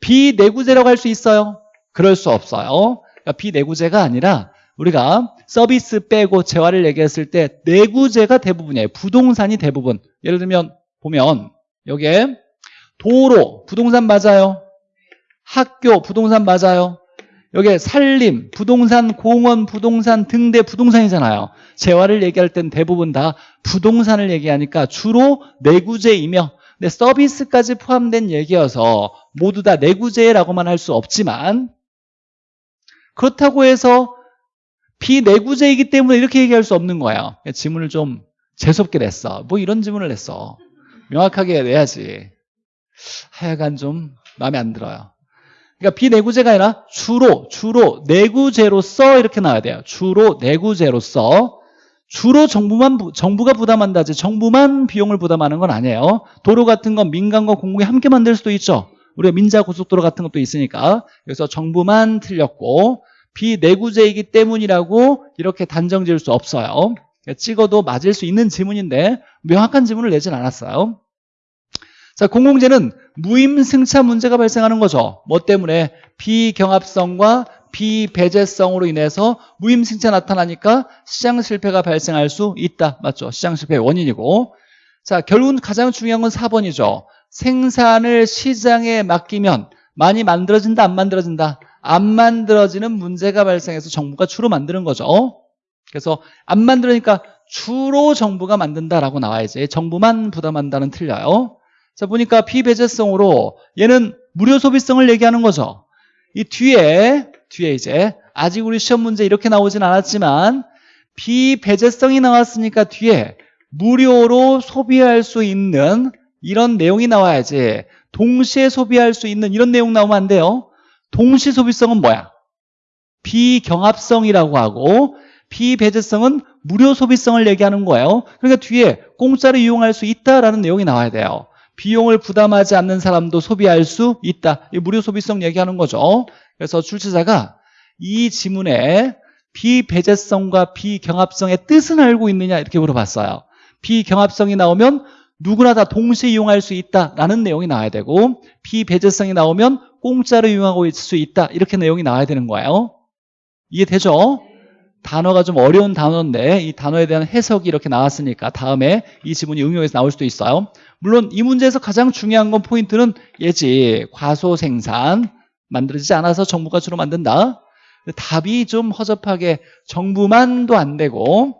비내구재라고 할 수 있어요? 그럴 수 없어요. 그러니까 비내구재가 아니라 우리가 서비스 빼고 재화를 얘기했을 때 내구재가 대부분이에요. 부동산이 대부분. 예를 들면 보면 여기에 도로 부동산 맞아요. 학교 부동산 맞아요. 여기에 살림, 부동산, 공원, 부동산, 등대 부동산이잖아요. 재화를 얘기할 땐 대부분 다 부동산을 얘기하니까 주로 내구재이며 근데 서비스까지 포함된 얘기여서 모두 다 내구재라고만 할 수 없지만 그렇다고 해서 비내구재이기 때문에 이렇게 얘기할 수 없는 거예요. 지문을 좀 재수없게 냈어. 뭐 이런 지문을 냈어. 명확하게 내야지. 하여간 좀 마음에 안 들어요. 그러니까 비내구재가 아니라 주로, 주로 내구재로서 이렇게 나와야 돼요. 주로 내구재로서 주로 정부만 정부가 부담한다지 정부만 비용을 부담하는 건 아니에요. 도로 같은 건 민간과 공공이 함께 만들 수도 있죠. 우리가 민자 고속도로 같은 것도 있으니까 그래서 정부만 틀렸고 비내구재이기 때문이라고 이렇게 단정 지을 수 없어요. 찍어도 맞을 수 있는 지문인데 명확한 지문을 내진 않았어요. 자, 공공재는 무임승차 문제가 발생하는 거죠. 뭐 때문에 비경합성과 비배제성으로 인해서 무임승차 나타나니까 시장 실패가 발생할 수 있다. 맞죠? 시장 실패의 원인이고. 자, 결국은 가장 중요한 건 4번이죠. 생산을 시장에 맡기면 많이 만들어진다, 안 만들어진다? 안 만들어지는 문제가 발생해서 정부가 주로 만드는 거죠. 그래서 안 만들으니까 주로 정부가 만든다라고 나와야지. 정부만 부담한다는 틀려요. 자, 보니까 비배제성으로 얘는 무료 소비성을 얘기하는 거죠. 이 뒤에, 뒤에 이제 아직 우리 시험 문제 이렇게 나오진 않았지만 비배제성이 나왔으니까 뒤에 무료로 소비할 수 있는 이런 내용이 나와야지 동시에 소비할 수 있는 이런 내용 나오면 안 돼요. 동시 소비성은 뭐야? 비경합성이라고 하고 비배제성은 무료 소비성을 얘기하는 거예요. 그러니까 뒤에 공짜로 이용할 수 있다라는 내용이 나와야 돼요. 비용을 부담하지 않는 사람도 소비할 수 있다. 이 무료 소비성 얘기하는 거죠. 그래서 출제자가 이 지문에 비배제성과 비경합성의 뜻은 알고 있느냐 이렇게 물어봤어요. 비경합성이 나오면 누구나 다 동시에 이용할 수 있다라는 내용이 나와야 되고 비배제성이 나오면 공짜로 이용하고 있을 수 있다 이렇게 내용이 나와야 되는 거예요. 이해되죠? 단어가 좀 어려운 단어인데 이 단어에 대한 해석이 이렇게 나왔으니까 다음에 이 지문이 응용해서 나올 수도 있어요. 물론 이 문제에서 가장 중요한 건 포인트는 예지 과소 생산 만들어지지 않아서 정부가 주로 만든다. 답이 좀 허접하게 정부만도 안 되고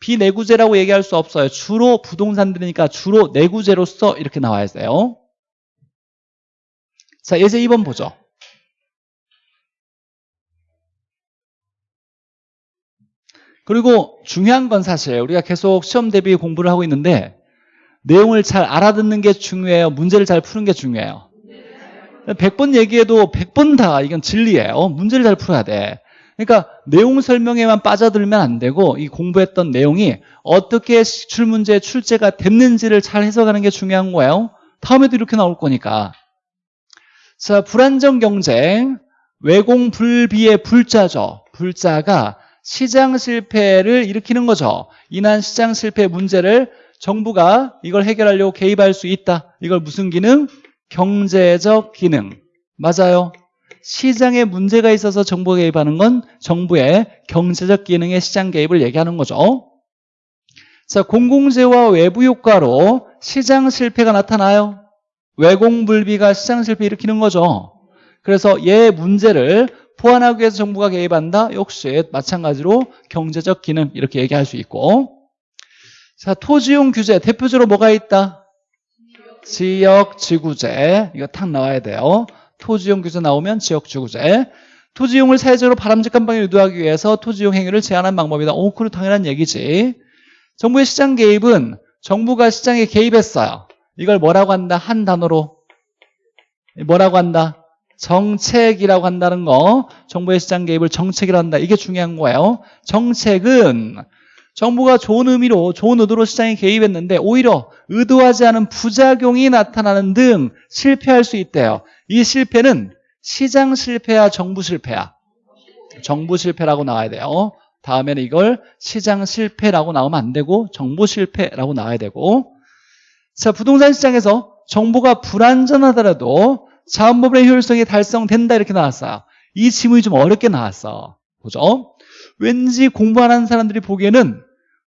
비내구재라고 얘기할 수 없어요. 주로 부동산 들이니까 주로 내구재로서 이렇게 나와야 돼요. 자, 예제 2번 보죠. 그리고 중요한 건 사실 우리가 계속 시험 대비 공부를 하고 있는데 내용을 잘 알아듣는 게 중요해요. 문제를 잘 푸는 게 중요해요. 100번 얘기해도 100번 다 이건 진리예요. 문제를 잘 풀어야 돼. 그러니까 내용 설명에만 빠져들면 안 되고 이 공부했던 내용이 어떻게 출문제 출제가 됐는지를 잘 해석하는 게 중요한 거예요. 다음에도 이렇게 나올 거니까. 자, 불안정 경쟁, 외공 불비의 불자죠. 불자가 시장 실패를 일으키는 거죠. 인한 시장 실패 문제를 정부가 이걸 해결하려고 개입할 수 있다. 이걸 무슨 기능? 경제적 기능. 맞아요. 시장에 문제가 있어서 정부가 개입하는 건 정부의 경제적 기능의 시장 개입을 얘기하는 거죠. 자, 공공재와 외부 효과로 시장 실패가 나타나요. 외공불비가 시장 실패 일으키는 거죠. 그래서 얘 문제를 보완하기 위해서 정부가 개입한다? 역시 마찬가지로 경제적 기능 이렇게 얘기할 수 있고. 자 토지용 규제 대표적으로 뭐가 있다? 지역 지구제. 이거 탁 나와야 돼요. 토지용 규제 나오면 지역 지구제. 토지용을 사회적으로 바람직한 방향 유도하기 위해서 토지용 행위를 제한한 방법이다. 오 그건 당연한 얘기지. 정부의 시장 개입은 정부가 시장에 개입했어요 이걸 뭐라고 한다? 한 단어로. 뭐라고 한다? 정책이라고 한다는 거. 정부의 시장 개입을 정책이라고 한다. 이게 중요한 거예요. 정책은 정부가 좋은 의미로 좋은 의도로 시장에 개입했는데 오히려 의도하지 않은 부작용이 나타나는 등 실패할 수 있대요. 이 실패는 시장 실패야 정부 실패야? 정부 실패라고 나와야 돼요. 다음에는 이걸 시장 실패라고 나오면 안 되고 정부 실패라고 나와야 되고 자 부동산 시장에서 정보가 불안전하더라도 자원법의 효율성이 달성된다 이렇게 나왔어요. 이 지문이 좀 어렵게 나왔어. 보죠. 왠지 공부 안 하는 사람들이 보기에는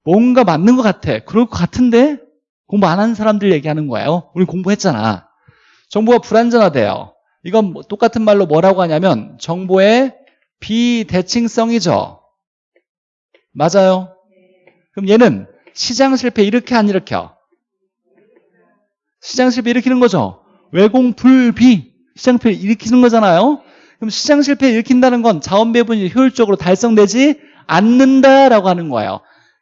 뭔가 맞는 것 같아. 그럴 것 같은데 공부 안 하는 사람들 얘기하는 거예요. 우리 공부했잖아. 정보가 불안전하대요. 이건 뭐 똑같은 말로 뭐라고 하냐면 정보의 비대칭성이죠. 맞아요. 그럼 얘는 시장 실패 이렇게 안 일으켜. 시장 실패 일으키는 거죠. 외공 불비 시장 실패 일으키는 거잖아요. 그럼 시장 실패 일으킨다는 건 자원 배분이 효율적으로 달성되지 않는다라고 하는 거예요.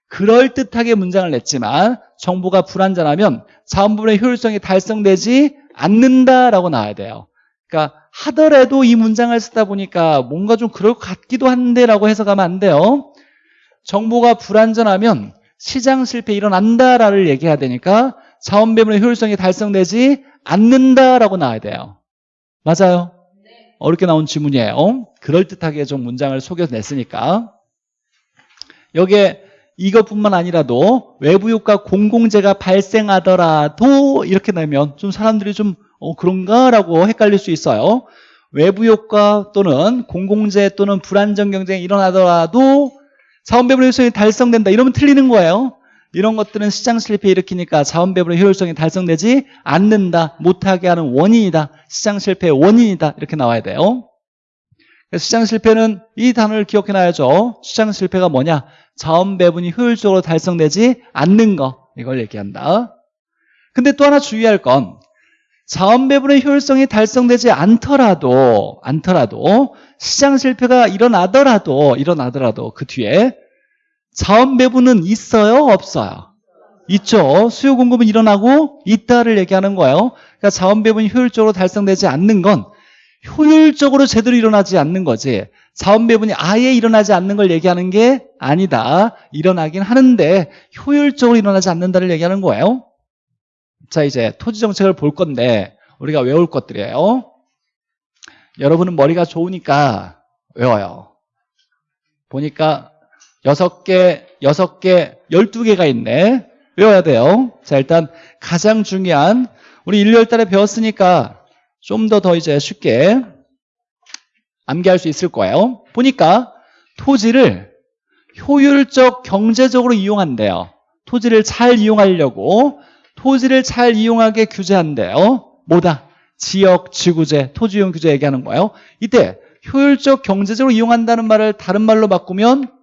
그럴듯하게 문장을 냈지만 정보가 불안전하면 자원 배분의 효율성이 달성되지 않는다라고 나와야 돼요. 그러니까 하더라도 이 문장을 쓰다 보니까 뭔가 좀 그럴 것 같기도 한데라고 해석하면 안 돼요. 정보가 불안전하면 시장 실패 일어난다라를 얘기해야 되니까 자원 배분의 효율성이 달성되지 않는다라고 나와야 돼요. 맞아요? 어렵게 나온 지문이에요. 그럴듯하게 좀 문장을 속여서 냈으니까. 여기에 이것뿐만 아니라도 외부 효과 공공재가 발생하더라도 이렇게 내면 좀 사람들이 좀 어, 그런가라고 헷갈릴 수 있어요. 외부 효과 또는 공공재 또는 불안정 경쟁이 일어나더라도 자원 배분 효율성이 달성된다. 이러면 틀리는 거예요. 이런 것들은 시장 실패 일으키니까 자원 배분의 효율성이 달성되지 않는다. 못하게 하는 원인이다. 시장 실패의 원인이다. 이렇게 나와야 돼요. 시장 실패는 이 단어를 기억해 놔야죠. 시장 실패가 뭐냐? 자원 배분이 효율적으로 달성되지 않는 거. 이걸 얘기한다. 근데 또 하나 주의할 건 자원 배분의 효율성이 달성되지 않더라도 않더라도 시장 실패가 일어나더라도 일어나더라도 그 뒤에 자원 배분은 있어요, 없어요? 있죠. 수요 공급은 일어나고 있다를 얘기하는 거예요. 그러니까 자원 배분이 효율적으로 달성되지 않는 건 효율적으로 제대로 일어나지 않는 거지. 자원 배분이 아예 일어나지 않는 걸 얘기하는 게 아니다. 일어나긴 하는데 효율적으로 일어나지 않는다를 얘기하는 거예요. 자, 이제 토지 정책을 볼 건데 우리가 외울 것들이에요. 여러분은 머리가 좋으니까 외워요. 보니까 여섯 개, 여섯 개, 열두 개가 있네. 외워야 돼요. 자, 일단 가장 중요한 우리 일요일 달에 배웠으니까 좀더더 이제 쉽게 암기할 수 있을 거예요. 보니까 토지를 효율적 경제적으로 이용한대요. 토지를 잘 이용하려고 토지를 잘 이용하게 규제한대요. 뭐다? 지역 지구제, 토지 이용 규제 얘기하는 거예요. 이때 효율적 경제적으로 이용한다는 말을 다른 말로 바꾸면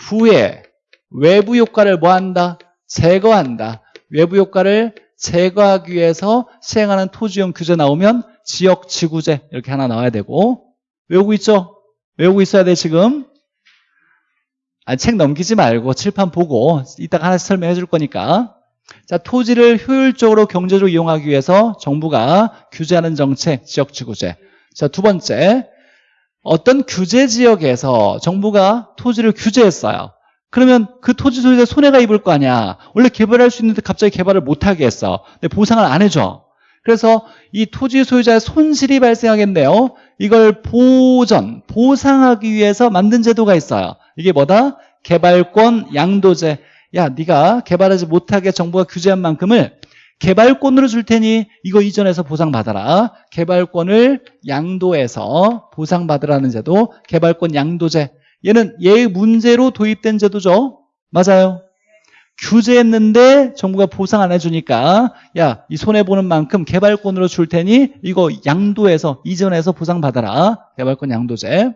부의 외부 효과를 뭐 한다? 제거한다. 외부 효과를 제거하기 위해서 시행하는 토지용 규제 나오면 지역 지구제 이렇게 하나 나와야 되고 외우고 있죠? 외우고 있어야 돼 지금 아, 책 넘기지 말고 칠판 보고 이따가 하나씩 설명해 줄 거니까 자 토지를 효율적으로 경제적으로 이용하기 위해서 정부가 규제하는 정책 지역 지구제 자 두 번째 어떤 규제 지역에서 정부가 토지를 규제했어요. 그러면 그 토지 소유자 손해가 입을 거 아니야. 원래 개발할 수 있는데 갑자기 개발을 못하게 했어. 근데 보상을 안 해줘. 그래서 이 토지 소유자의 손실이 발생하겠네요. 이걸 보전, 보상하기 위해서 만든 제도가 있어요. 이게 뭐다? 개발권 양도제. 야, 네가 개발하지 못하게 정부가 규제한 만큼을 개발권으로 줄 테니 이거 이전해서 보상받아라. 개발권을 양도해서 보상받으라는 제도, 개발권 양도제. 얘는 얘 문제로 도입된 제도죠. 맞아요. 규제했는데 정부가 보상 안 해주니까 야, 이 손해보는 만큼 개발권으로 줄 테니 이거 양도해서, 이전해서 보상받아라. 개발권 양도제.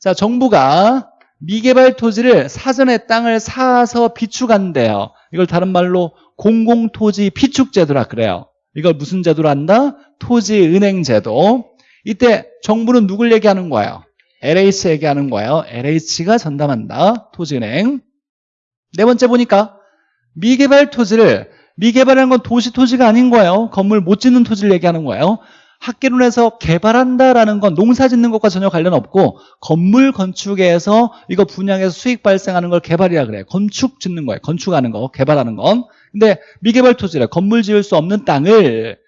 자, 정부가 미개발 토지를 사전에 땅을 사서 비축한대요. 이걸 다른 말로 공공토지 비축제도라 그래요. 이걸 무슨 제도로 한다? 토지은행제도. 이때 정부는 누굴 얘기하는 거예요? LH 얘기하는 거예요. LH가 전담한다. 토지은행. 네 번째 보니까 미개발 토지를 미개발하는 건 도시 토지가 아닌 거예요. 건물 못 짓는 토지를 얘기하는 거예요. 학계론에서 개발한다라는 건 농사 짓는 것과 전혀 관련 없고 건물 건축에서 이거 분양해서 수익 발생하는 걸 개발이라 그래요. 건축 짓는 거예요. 건축하는 거, 개발하는 건. 근데 미개발 토지래. 건물 지을 수 없는 땅을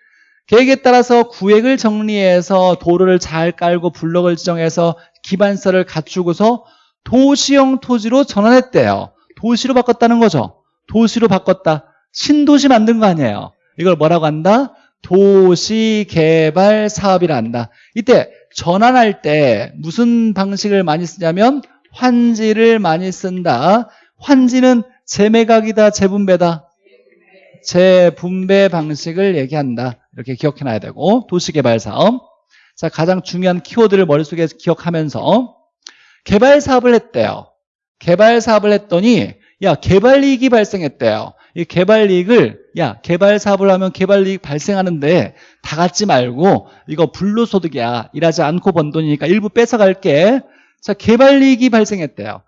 계획에 따라서 구획을 정리해서 도로를 잘 깔고 블록을 지정해서 기반서를 갖추고서 도시형 토지로 전환했대요. 도시로 바꿨다는 거죠. 도시로 바꿨다. 신도시 만든 거 아니에요. 이걸 뭐라고 한다? 도시개발 사업이라 한다. 이때 전환할 때 무슨 방식을 많이 쓰냐면 환지를 많이 쓴다. 환지는 재매각이다, 재분배다. 재 분배 방식을 얘기한다. 이렇게 기억해놔야 되고 도시개발 사업. 자 가장 중요한 키워드를 머릿속에 기억하면서 개발 사업을 했대요. 개발 사업을 했더니 야 개발이익이 발생했대요. 이 개발이익을 야 개발 사업을 하면 개발이익 발생하는데 다 갖지 말고 이거 불로소득이야 일하지 않고 번 돈이니까 일부 뺏어갈게 자 개발이익이 발생했대요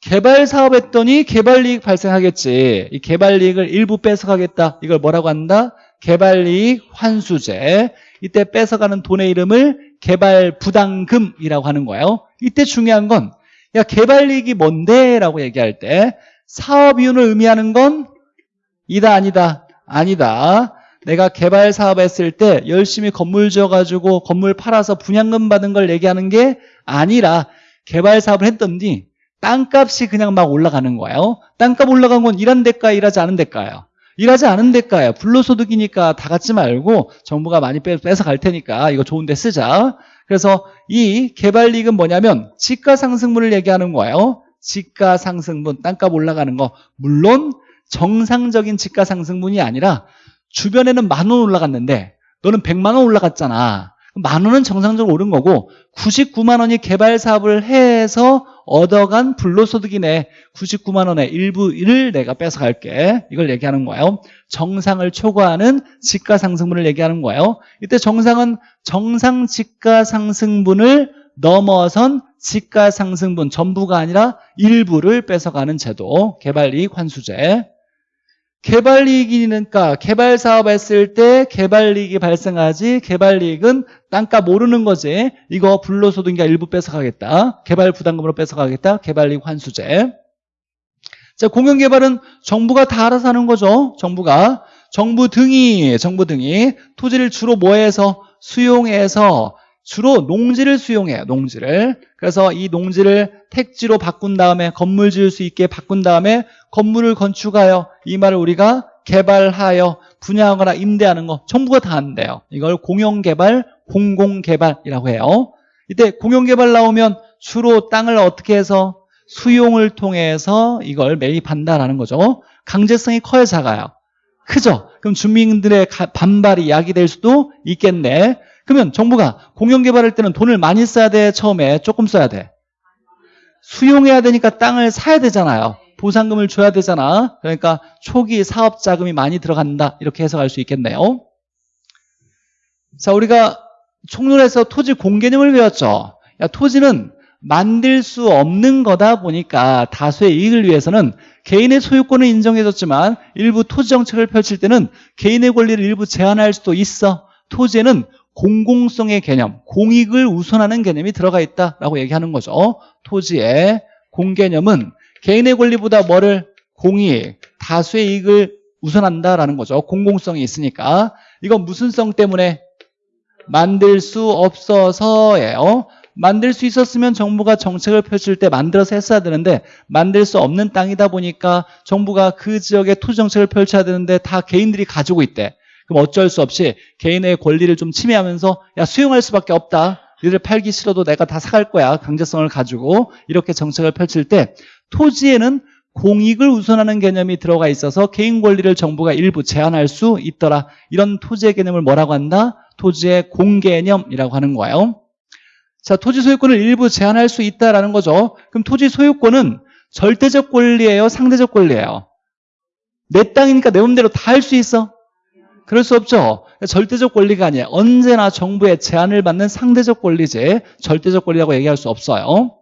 개발 사업 했더니 개발 이익 발생하겠지. 이 개발 이익을 일부 뺏어가겠다. 이걸 뭐라고 한다? 개발 이익 환수제. 이때 뺏어가는 돈의 이름을 개발 부담금이라고 하는 거예요. 이때 중요한 건 야 개발 이익이 뭔데? 라고 얘기할 때 사업 이윤을 의미하는 건 이다 아니다 아니다. 내가 개발 사업 했을 때 열심히 건물 지어가지고 건물 팔아서 분양금 받은 걸 얘기하는 게 아니라 개발 사업을 했더니 땅값이 그냥 막 올라가는 거예요. 땅값 올라간 건 일한 대가 일하지 않은 대가예요. 일하지 않은 대가예요. 불로소득이니까 다 갖지 말고 정부가 많이 빼, 뺏어 갈 테니까 이거 좋은 데 쓰자. 그래서 이 개발이익은 뭐냐면 지가상승분을 얘기하는 거예요. 지가상승분, 땅값 올라가는 거. 물론 정상적인 지가상승분이 아니라 주변에는 만 원 올라갔는데 너는 100만 원 올라갔잖아. 만 원은 정상적으로 오른 거고 99만 원이 개발 사업을 해서 얻어간 불로소득이네. 99만 원의 일부를 내가 뺏어갈게. 이걸 얘기하는 거예요. 정상을 초과하는 지가 상승분을 얘기하는 거예요. 이때 정상은 정상 지가 상승분을 넘어선 지가 상승분 전부가 아니라 일부를 뺏어가는 제도. 개발이익 환수제. 개발이익이니까 개발 사업 했을 때 개발이익이 발생하지 개발이익은 땅값 오르는 거지. 이거 불로소득인가 일부 뺏어가겠다. 개발 부담금으로 뺏어가겠다. 개발이익 환수제. 자 공영개발은 정부가 다 알아서 하는 거죠. 정부가. 정부 등이 정부 등이 토지를 주로 뭐해서? 수용해서 주로 농지를 수용해요 농지를. 그래서 이 농지를 택지로 바꾼 다음에 건물 지을 수 있게 바꾼 다음에 건물을 건축하여 이 말을 우리가 개발하여 분양하거나 임대하는 거 정부가 다 한대요. 이걸 공영개발 공공개발이라고 해요. 이때 공영개발 나오면 주로 땅을 어떻게 해서 수용을 통해서 이걸 매입한다라는 거죠. 강제성이 커야 작아요. 크죠? 그럼 주민들의 반발이 야기될 수도 있겠네 그러면 정부가 공영 개발할 때는 돈을 많이 써야 돼? 처음에 조금 써야 돼? 수용해야 되니까 땅을 사야 되잖아요. 보상금을 줘야 되잖아. 그러니까 초기 사업 자금이 많이 들어간다. 이렇게 해석할 수 있겠네요. 자, 우리가 총론에서 토지 공개념을 배웠죠. 야, 토지는 만들 수 없는 거다 보니까 다수의 이익을 위해서는 개인의 소유권을 인정해줬지만 일부 토지 정책을 펼칠 때는 개인의 권리를 일부 제한할 수도 있어. 토지에는 공공성의 개념, 공익을 우선하는 개념이 들어가 있다라고 얘기하는 거죠. 토지의 공개념은 개인의 권리보다 뭐를 공익, 다수의 이익을 우선한다라는 거죠. 공공성이 있으니까. 이건 무슨 성 때문에? 만들 수 없어서예요. 만들 수 있었으면 정부가 정책을 펼칠 때 만들어서 했어야 되는데 만들 수 없는 땅이다 보니까 정부가 그 지역에 토지 정책을 펼쳐야 되는데 다 개인들이 가지고 있대. 그럼 어쩔 수 없이 개인의 권리를 좀 침해하면서 야 수용할 수밖에 없다. 니들 팔기 싫어도 내가 다 사갈 거야. 강제성을 가지고 이렇게 정책을 펼칠 때 토지에는 공익을 우선하는 개념이 들어가 있어서 개인 권리를 정부가 일부 제한할 수 있더라. 이런 토지의 개념을 뭐라고 한다? 토지의 공개념이라고 하는 거예요. 자, 토지 소유권을 일부 제한할 수 있다라는 거죠. 그럼 토지 소유권은 절대적 권리예요? 상대적 권리예요? 내 땅이니까 내 맘대로 다 할 수 있어? 그럴 수 없죠. 절대적 권리가 아니에요. 언제나 정부의 제한을 받는 상대적 권리지 절대적 권리라고 얘기할 수 없어요.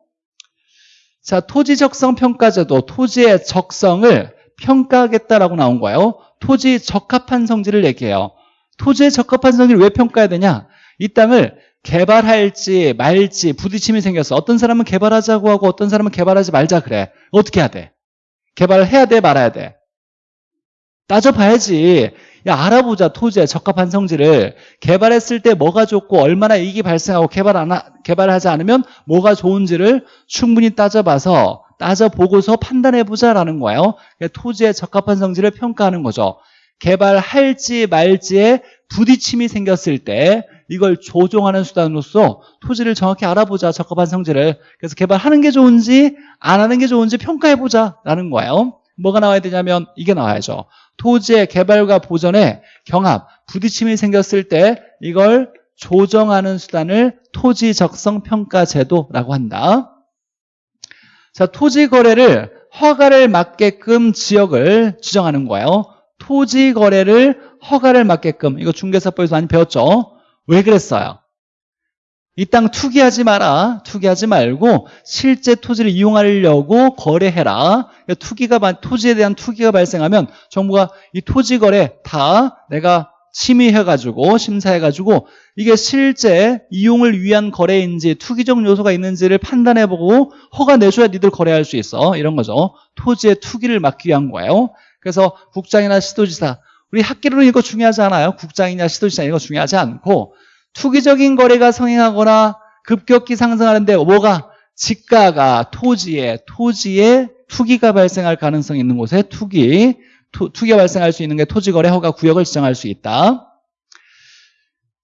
자, 토지 적성 평가제도 토지의 적성을 평가하겠다라고 나온 거예요. 토지 적합한 성질을 얘기해요. 토지의 적합한 성질을 왜 평가해야 되냐? 이 땅을 개발할지 말지 부딪힘이 생겼어. 어떤 사람은 개발하자고 하고 어떤 사람은 개발하지 말자 그래. 어떻게 해야 돼? 개발을 해야 돼 말아야 돼? 따져봐야지. 야, 알아보자. 토지의 적합한 성질을. 개발했을 때 뭐가 좋고 얼마나 이익이 발생하고 개발 안 하, 개발하지 않으면 뭐가 좋은지를 충분히 따져봐서 따져보고서 판단해보자라는 거예요. 토지의 적합한 성질을 평가하는 거죠. 개발할지 말지에 부딪힘이 생겼을 때 이걸 조정하는 수단으로서 토지를 정확히 알아보자 적합한 성질을 그래서 개발하는 게 좋은지 안 하는 게 좋은지 평가해보자 라는 거예요 뭐가 나와야 되냐면 이게 나와야죠 토지의 개발과 보전에 경합, 부딪힘이 생겼을 때 이걸 조정하는 수단을 토지 적성 평가 제도라고 한다. 자, 토지 거래를 허가를 맞게끔 지역을 지정하는 거예요. 토지 거래를 허가를 맞게끔 이거 중개사법에서 많이 배웠죠. 왜 그랬어요? 이 땅 투기하지 마라. 투기하지 말고 실제 토지를 이용하려고 거래해라. 그러니까 투기가 토지에 대한 투기가 발생하면 정부가 이 토지 거래 다 내가 심의해가지고 심사해가지고 이게 실제 이용을 위한 거래인지 투기적 요소가 있는지를 판단해보고 허가 내줘야 니들 거래할 수 있어. 이런 거죠. 토지의 투기를 막기 위한 거예요. 그래서 국장이나 시도지사 우리 학기로는 이거 중요하지 않아요. 국장이냐 시도지사 이거 중요하지 않고 투기적인 거래가 성행하거나 급격히 상승하는데 뭐가 지가가 토지에 토지에 투기가 발생할 가능성이 있는 곳에 투기 투, 투기가 발생할 수 있는 게 토지거래 허가 구역을 지정할 수 있다.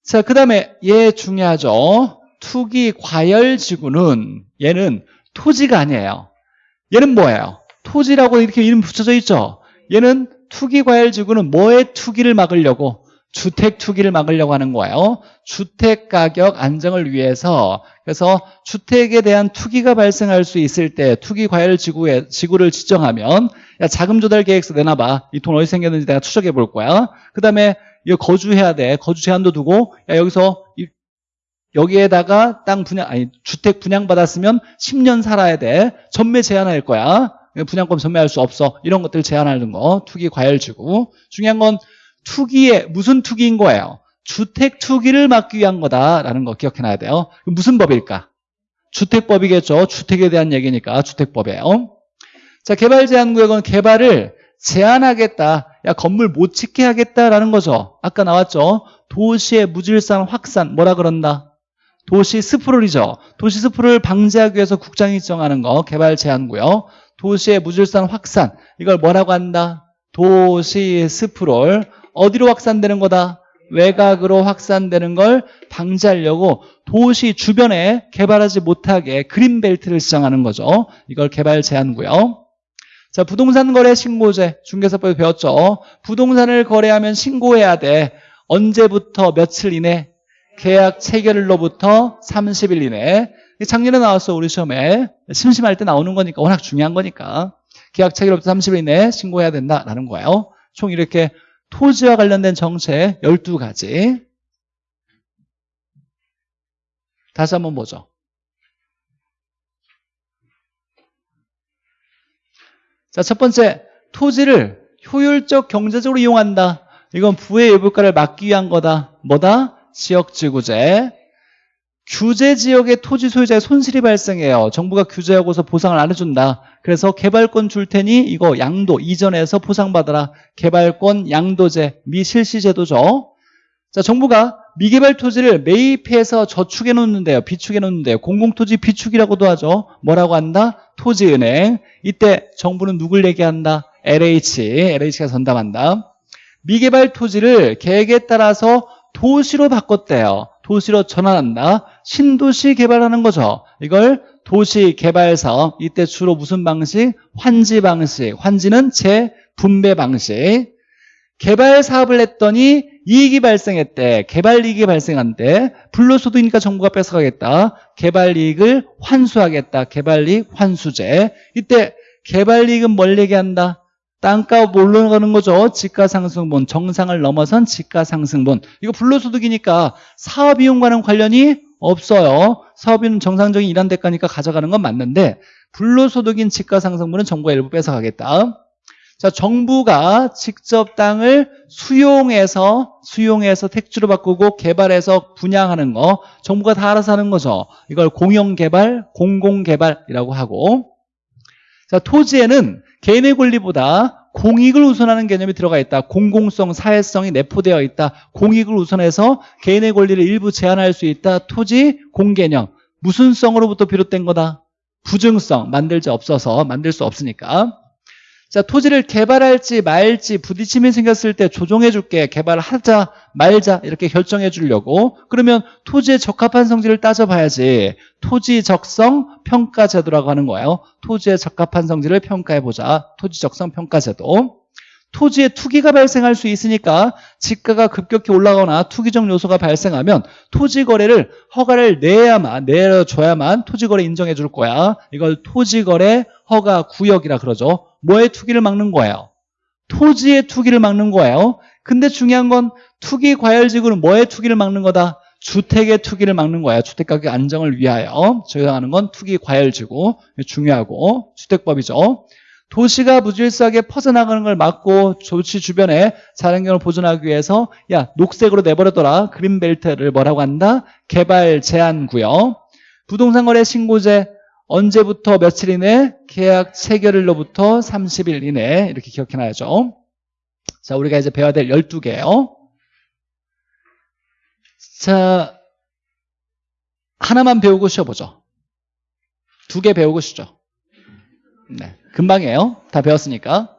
자, 그 다음에 얘 중요하죠. 투기 과열 지구는 얘는 토지가 아니에요. 얘는 뭐예요? 토지라고 이렇게 이름 붙여져 있죠. 얘는 투기 과열 지구는 뭐의 투기를 막으려고 주택 투기를 막으려고 하는 거예요. 주택 가격 안정을 위해서 그래서 주택에 대한 투기가 발생할 수 있을 때 투기 과열 지구에 지구를 지정하면 야 자금 조달 계획서 내놔봐. 이 돈 어디서 생겼는지 내가 추적해 볼 거야. 그 다음에 이거 거주해야 돼. 거주 제한도 두고 야 여기서 이, 여기에다가 땅 분양 아니 주택 분양 받았으면 10년 살아야 돼. 전매 제한할 거야. 분양권 전매할 수 없어. 이런 것들 제한하는 거 투기 과열 지구. 중요한 건 투기에 무슨 투기인 거예요? 주택 투기를 막기 위한 거다라는 거 기억해놔야 돼요. 무슨 법일까? 주택법이겠죠. 주택에 대한 얘기니까 주택법이에요. 자, 개발 제한 구역은 개발을 제한하겠다. 야, 건물 못 짓게 하겠다라는 거죠. 아까 나왔죠. 도시의 무질산 확산 뭐라 그런다? 도시 스프롤이죠. 도시 스프롤을 방지하기 위해서 국장이 정하는 거 개발 제한 구역. 도시의 무질산 확산 이걸 뭐라고 한다? 도시 스프롤 어디로 확산되는 거다? 외곽으로 확산되는 걸 방지하려고 도시 주변에 개발하지 못하게 그린벨트를 지정하는 거죠. 이걸 개발 제한고요. 자, 부동산 거래 신고제 중개사법에 배웠죠. 부동산을 거래하면 신고해야 돼. 언제부터 며칠 이내? 계약 체결일로부터 30일 이내. 작년에 나왔어 우리 시험에. 심심할 때 나오는 거니까 워낙 중요한 거니까. 계약 체결일로부터 30일 이내 신고해야 된다라는 거예요. 총 이렇게 토지와 관련된 정책 12가지. 다시 한번 보죠. 자, 첫 번째 토지를 효율적 경제적으로 이용한다. 이건 부의 외부가를 막기 위한 거다. 뭐다? 지역지구제 규제 지역의 토지 소유자의 손실이 발생해요. 정부가 규제하고서 보상을 안 해준다. 그래서 개발권 줄 테니 이거 양도 이전해서 보상받아라. 개발권 양도제 미실시제도죠. 자, 정부가 미개발 토지를 매입해서 저축해 놓는데요. 비축해 놓는데요. 공공토지 비축이라고도 하죠. 뭐라고 한다? 토지은행. 이때 정부는 누굴 얘기한다? LH. LH가 전담한다. 미개발 토지를 계획에 따라서 도시로 바꿨대요. 도시로 전환한다. 신도시 개발하는 거죠. 이걸 도시 개발 사업. 이때 주로 무슨 방식? 환지 방식. 환지는 재분배 방식. 개발 사업을 했더니 이익이 발생했대. 개발 이익이 발생한대. 불로소득이니까 정부가 뺏어가겠다. 개발 이익을 환수하겠다. 개발 이익 환수제. 이때 개발 이익은 뭘 얘기한다? 땅값 올라가는 거죠. 지가상승분, 정상을 넘어선 지가상승분. 이거 불로소득이니까 사업이용과는 관련이 없어요. 사업비는 정상적인 일한 대가니까 가져가는 건 맞는데 불로소득인 지가상승분은 정부가 일부 뺏어가겠다. 자, 정부가 직접 땅을 수용해서 수용해서 택지로 바꾸고 개발해서 분양하는 거 정부가 다 알아서 하는 거죠. 이걸 공영개발, 공공개발이라고 하고 자, 토지에는 개인의 권리보다 공익을 우선하는 개념이 들어가 있다. 공공성, 사회성이 내포되어 있다. 공익을 우선해서 개인의 권리를 일부 제한할 수 있다. 토지 공개념. 무슨 성으로부터 비롯된 거다? 부증성. 만들 지 없어서 만들 수 없으니까. 자, 토지를 개발할지 말지 부딪힘이 생겼을 때 조정해 줄게. 개발하자 말자 이렇게 결정해 주려고. 그러면 토지에 적합한 성질을 따져봐야지. 토지 적성 평가 제도라고 하는 거예요. 토지에 적합한 성질을 평가해 보자. 토지 적성 평가 제도. 토지에 투기가 발생할 수 있으니까 지가가 급격히 올라가거나 투기적 요소가 발생하면 토지 거래를 허가를 내야만 내려줘야만 토지 거래 인정해 줄 거야. 이걸 토지 거래 허가 구역이라 그러죠. 뭐의 투기를 막는 거예요? 토지의 투기를 막는 거예요. 근데 중요한 건 투기 과열지구는 뭐의 투기를 막는 거다? 주택의 투기를 막는 거예요. 주택가격 안정을 위하여 적용하는 건 투기 과열지구 중요하고 주택법이죠. 도시가 무질서하게 퍼져나가는 걸 막고 조치 주변에 자연경을 보존하기 위해서 야 녹색으로 내버려둬라 그린벨트를 뭐라고 한다? 개발 제한 구역 부동산 거래 신고제 언제부터 며칠 이내? 계약 체결일로부터 30일 이내 이렇게 기억해 놔야죠. 자, 우리가 이제 배워야 될 12개예요. 자, 하나만 배우고 쉬어보죠. 두 개 배우고 싶죠? 네. 금방이에요. 다 배웠으니까.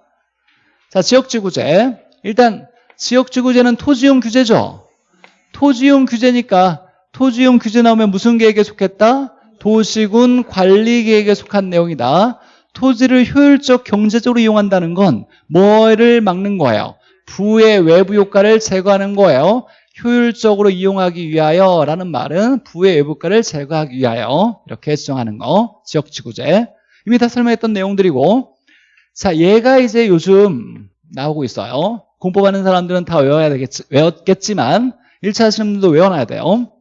자, 지역지구제. 일단 지역지구제는 토지용 규제죠. 토지용 규제니까 토지용 규제 나오면 무슨 계획에 속했다? 도시군 관리계획에 속한 내용이다. 토지를 효율적 경제적으로 이용한다는 건 뭐를 막는 거예요? 부의 외부 효과를 제거하는 거예요. 효율적으로 이용하기 위하여 라는 말은 부의 외부 효과를 제거하기 위하여 이렇게 지정하는 거 지역지구제 이미 다 설명했던 내용들이고 자 얘가 이제 요즘 나오고 있어요 공법하는 사람들은 다 외워야 되겠지, 외웠겠지만 1차 하시는 분들도 외워놔야 돼요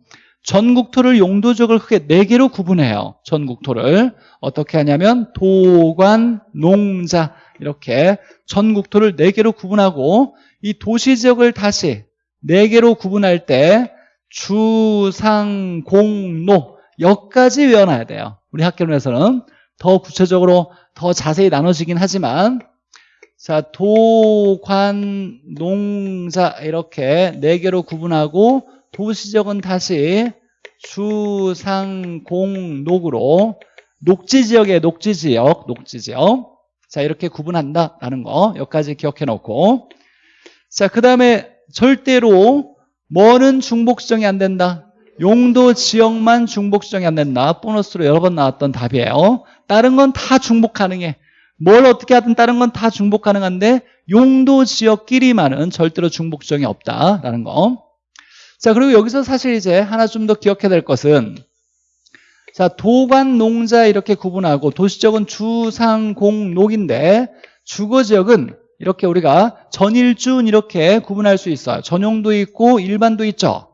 전국토를 용도적으로 크게 4개로 구분해요. 전국토를. 어떻게 하냐면 도관, 농자 이렇게 전국토를 4개로 구분하고 이 도시지역을 다시 4개로 구분할 때 주, 상, 공, 노 여기까지 외워놔야 돼요. 우리 학교론에서는 더 구체적으로 더 자세히 나눠지긴 하지만 자 도관, 농자 이렇게 4개로 구분하고 도시적은 다시 주, 상, 공, 녹으로 녹지지역에 녹지지역, 녹지지역. 자 이렇게 구분한다라는 거 여기까지 기억해 놓고. 자 그 다음에 절대로 뭐는 중복수정이 안 된다. 용도 지역만 중복수정이 안 된다. 보너스로 여러 번 나왔던 답이에요. 다른 건 다 중복 가능해. 뭘 어떻게 하든 다른 건 다 중복 가능한데 용도 지역끼리만은 절대로 중복수정이 없다라는 거 자, 그리고 여기서 사실 이제 하나 좀 더 기억해야 될 것은 자, 도관, 농자 이렇게 구분하고 도시적은 주상, 공, 녹인데 주거지역은 이렇게 우리가 전일준 이렇게 구분할 수 있어요. 전용도 있고 일반도 있죠.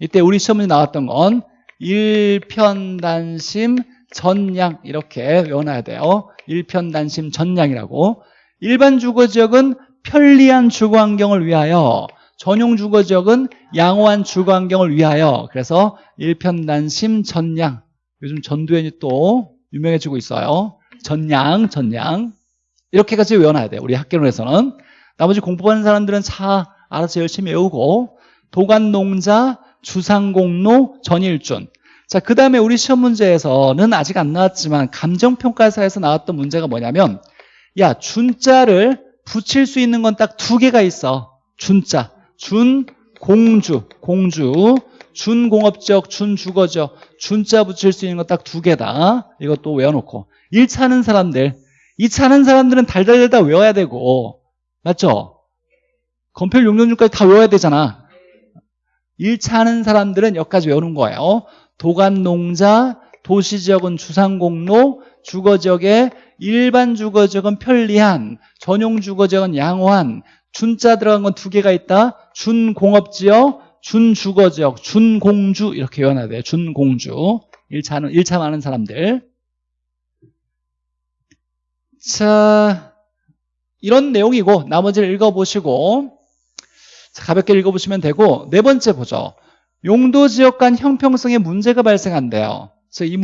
이때 우리 시험에 나왔던 건 일편단심 전양 이렇게 외워놔야 돼요. 일편단심 전양이라고. 일반 주거지역은 편리한 주거 환경을 위하여 전용 주거 지역은 양호한 주거 환경을 위하여 그래서 일편단심 전양. 요즘 전두현이 또 유명해지고 있어요. 전양 전양. 이렇게까지 외워놔야 돼요 우리 학교론에서는. 나머지 공부하는 사람들은 차 알아서 열심히 외우고 도관농자 주상공로 전일준. 자, 그 다음에 우리 시험 문제에서는 아직 안 나왔지만 감정평가사에서 나왔던 문제가 뭐냐면 야 준자를 붙일 수 있는 건 딱 두 개가 있어 준자 준 공주 공주. 준공업적 준주거적 준자 붙일 수 있는 거 딱 두 개다. 이것도 외워놓고. 1차 하는 사람들. 2차 하는 사람들은 달달달 다 외워야 되고. 맞죠? 건필 용도준까지 다 외워야 되잖아. 1차 하는 사람들은 여기까지 외우는 거예요. 도관농자, 도시지역은 주상공로, 주거지역에 일반 주거지역은 편리한, 전용 주거지역은 양호한, 준자 들어간 건 두 개가 있다. 준공업지역, 준주거지역, 준공주 이렇게 외워놔야 돼요. 준공주. 1차는 1차 많은 사람들. 자, 이런 내용이고 나머지를 읽어보시고 자, 가볍게 읽어보시면 되고 네 번째 보죠. 용도 지역 간 형평성에 문제가 발생한대요. 그래서 이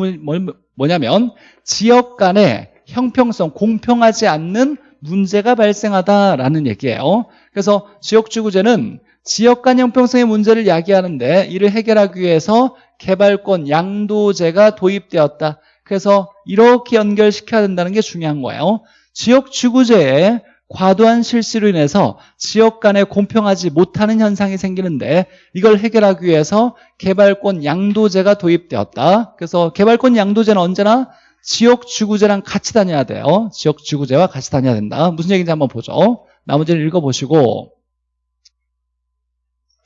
뭐냐면 지역 간의 형평성, 공평하지 않는 문제가 발생하다라는 얘기예요. 그래서 지역주구제는 지역 간 형평성의 문제를 야기하는데 이를 해결하기 위해서 개발권 양도제가 도입되었다. 그래서 이렇게 연결시켜야 된다는 게 중요한 거예요. 지역주구제에 과도한 실시로 인해서 지역 간에 공평하지 못하는 현상이 생기는데 이걸 해결하기 위해서 개발권 양도제가 도입되었다. 그래서 개발권 양도제는 언제나 지역지구제랑 같이 다녀야 돼요. 지역지구제와 같이 다녀야 된다. 무슨 얘기인지 한번 보죠. 나머지를 읽어보시고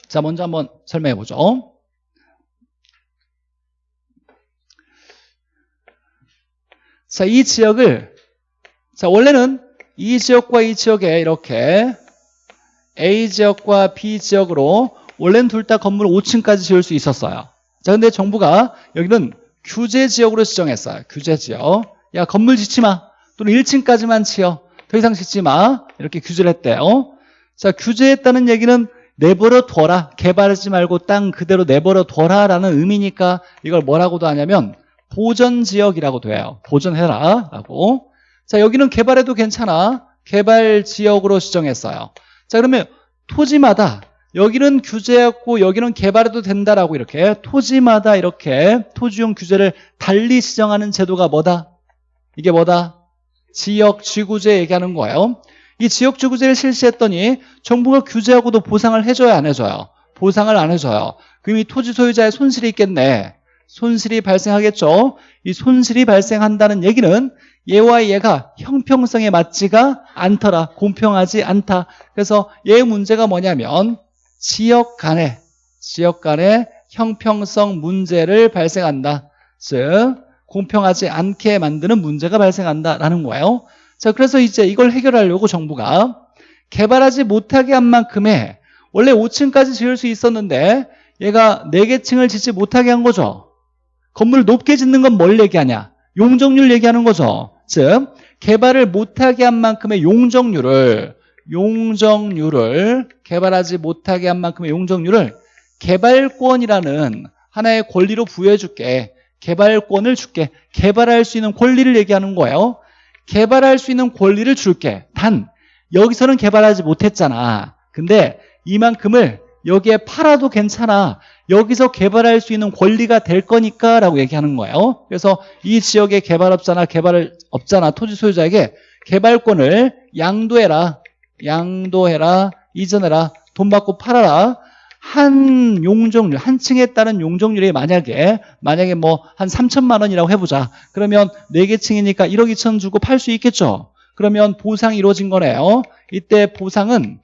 자 먼저 한번 설명해 보죠. 자, 이 지역을 자 원래는 이 지역과 이 지역에 이렇게 A 지역과 B 지역으로 원래는 둘 다 건물 5층까지 지을 수 있었어요. 자, 근데 정부가 여기는 규제 지역으로 지정했어요. 규제 지역. 야, 건물 짓지 마. 또는 1층까지만 지어. 더 이상 짓지 마. 이렇게 규제를 했대요. 자, 규제했다는 얘기는 내버려 둬라. 개발하지 말고 땅 그대로 내버려 둬라라는 의미니까 이걸 뭐라고도 하냐면 보전 지역이라고 돼요. 보전해라. 라고. 자, 여기는 개발해도 괜찮아. 개발 지역으로 지정했어요. 자, 그러면 토지마다 여기는 규제했고 여기는 개발해도 된다라고 이렇게 토지마다 이렇게 토지용 규제를 달리 지정하는 제도가 뭐다? 이게 뭐다? 지역지구제 얘기하는 거예요. 이 지역지구제를 실시했더니 정부가 규제하고도 보상을 해줘요 안 해줘요? 보상을 안 해줘요. 그럼 이 토지 소유자의 손실이 있겠네. 손실이 발생하겠죠. 이 손실이 발생한다는 얘기는 얘와 얘가 형평성에 맞지가 않더라. 공평하지 않다. 그래서 얘 문제가 뭐냐면 지역 간에 지역 간에 형평성 문제를 발생한다. 즉 공평하지 않게 만드는 문제가 발생한다라는 거예요. 자, 그래서 이제 이걸 해결하려고 정부가 개발하지 못하게 한 만큼의 원래 5층까지 지을 수 있었는데 얘가 4개 층을 짓지 못하게 한 거죠. 건물을 높게 짓는 건 뭘 얘기하냐? 용적률 얘기하는 거죠. 즉 개발을 못하게 한 만큼의 용적률을 용적률을 개발하지 못하게 한 만큼의 용적률을 개발권이라는 하나의 권리로 부여해 줄게. 개발권을 줄게. 개발할 수 있는 권리를 얘기하는 거예요. 개발할 수 있는 권리를 줄게. 단 여기서는 개발하지 못했잖아. 근데 이만큼을 여기에 팔아도 괜찮아. 여기서 개발할 수 있는 권리가 될 거니까 라고 얘기하는 거예요. 그래서 이 지역의 개발업자나 개발업자나 토지 소유자에게 개발권을 양도해라. 양도해라. 이전해라. 돈 받고 팔아라. 한 용적률, 한 층에 따른 용적률이 만약에, 만약에 뭐 한 3천만 원이라고 해보자. 그러면 4개 층이니까 1억 2천 주고 팔 수 있겠죠. 그러면 보상이 이루어진 거네요. 이때 보상은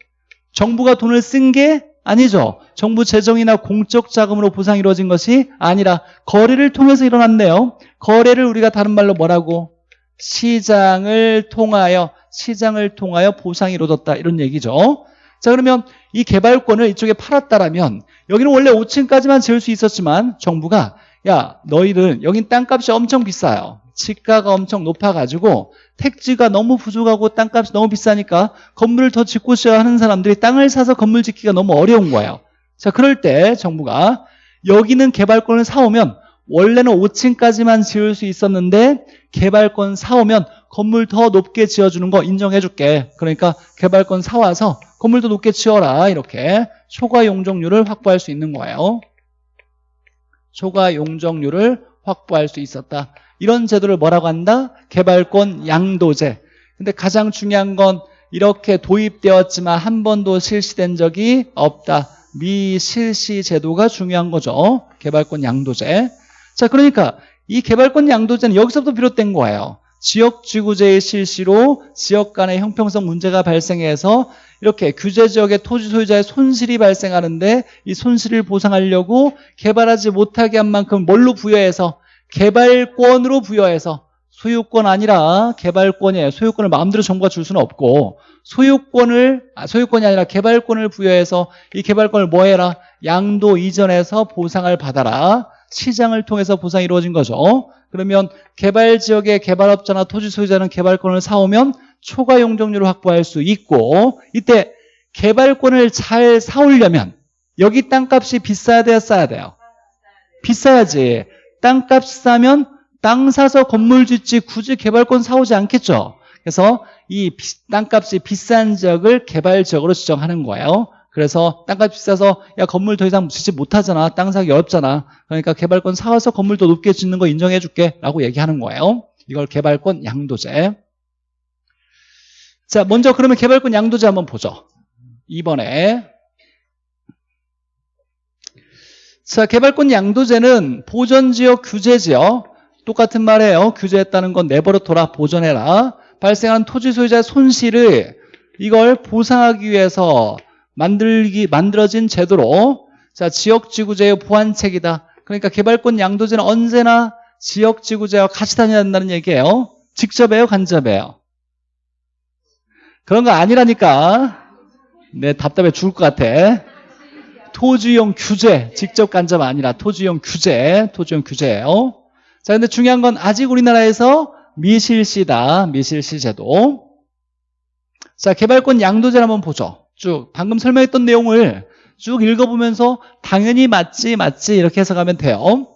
정부가 돈을 쓴 게 아니죠. 정부 재정이나 공적 자금으로 보상이 이루어진 것이 아니라 거래를 통해서 일어났네요. 거래를 우리가 다른 말로 뭐라고? 시장을 통하여 시장을 통하여 보상이 이루어졌다 이런 얘기죠. 자 그러면 이 개발권을 이쪽에 팔았다라면 여기는 원래 5층까지만 지을 수 있었지만 정부가 야 너희들 여긴 땅값이 엄청 비싸요. 지가가 엄청 높아가지고 택지가 너무 부족하고 땅값이 너무 비싸니까 건물을 더 짓고 싶어 하는 사람들이 땅을 사서 건물 짓기가 너무 어려운 거예요. 자 그럴 때 정부가 여기는 개발권을 사오면 원래는 5층까지만 지을 수 있었는데 개발권 사오면 건물 더 높게 지어주는 거 인정해줄게. 그러니까 개발권 사와서 건물 더 높게 지어라. 이렇게 초과 용적률을 확보할 수 있는 거예요. 초과 용적률을 확보할 수 있었다. 이런 제도를 뭐라고 한다? 개발권 양도제. 근데 가장 중요한 건 이렇게 도입되었지만 한 번도 실시된 적이 없다. 미실시 제도가 중요한 거죠. 개발권 양도제. 자, 그러니까 이 개발권 양도제는 여기서부터 비롯된 거예요. 지역 지구제의 실시로 지역 간의 형평성 문제가 발생해서 이렇게 규제 지역의 토지 소유자의 손실이 발생하는데 이 손실을 보상하려고 개발하지 못하게 한 만큼 뭘로 부여해서 개발권으로 부여해서 소유권 아니라 개발권이에요. 소유권을 마음대로 정부가 줄 수는 없고 소유권을 아, 소유권이 아니라 개발권을 부여해서 이 개발권을 뭐 해라? 양도 이전해서 보상을 받아라. 시장을 통해서 보상이 이루어진 거죠. 그러면 개발 지역의 개발업자나 토지 소유자는 개발권을 사오면 초과 용적률을 확보할 수 있고 이때 개발권을 잘 사오려면 여기 땅값이 비싸야 돼요? 싸야 돼요? 비싸야지. 땅값 싸면 땅 사서 건물 짓지 굳이 개발권 사오지 않겠죠. 그래서 이 땅값이 비싼 지역을 개발 지역으로 지정하는 거예요. 그래서 땅값 비싸서 야 건물 더 이상 짓지 못하잖아. 땅 사기 어렵잖아. 그러니까 개발권 사와서 건물 더 높게 짓는 거 인정해 줄게 라고 얘기하는 거예요. 이걸 개발권 양도제. 자 먼저 그러면 개발권 양도제 한번 보죠. 2번에 자, 개발권 양도제는 보전지역 규제지역 똑같은 말이에요. 규제했다는 건 내버려 둬라 보존해라. 발생한 토지 소유자의 손실을 이걸 보상하기 위해서 만들기 만들어진 제도로 자 지역 지구제의 보완책이다. 그러니까 개발권 양도제는 언제나 지역 지구제와 같이 다녀야 된다는 얘기예요. 직접 해요, 간접 해요. 그런 거 아니라니까. 내 답답해 죽을 것 같아. 토지용 규제, 직접 간접 아니라 토지용 규제, 토지용 규제예요. 자, 근데 중요한 건 아직 우리나라에서 미실시다. 미실시 제도. 자, 개발권 양도제를 한번 보죠. 쭉 방금 설명했던 내용을 쭉 읽어보면서 당연히 맞지 맞지 이렇게 해석하면 돼요.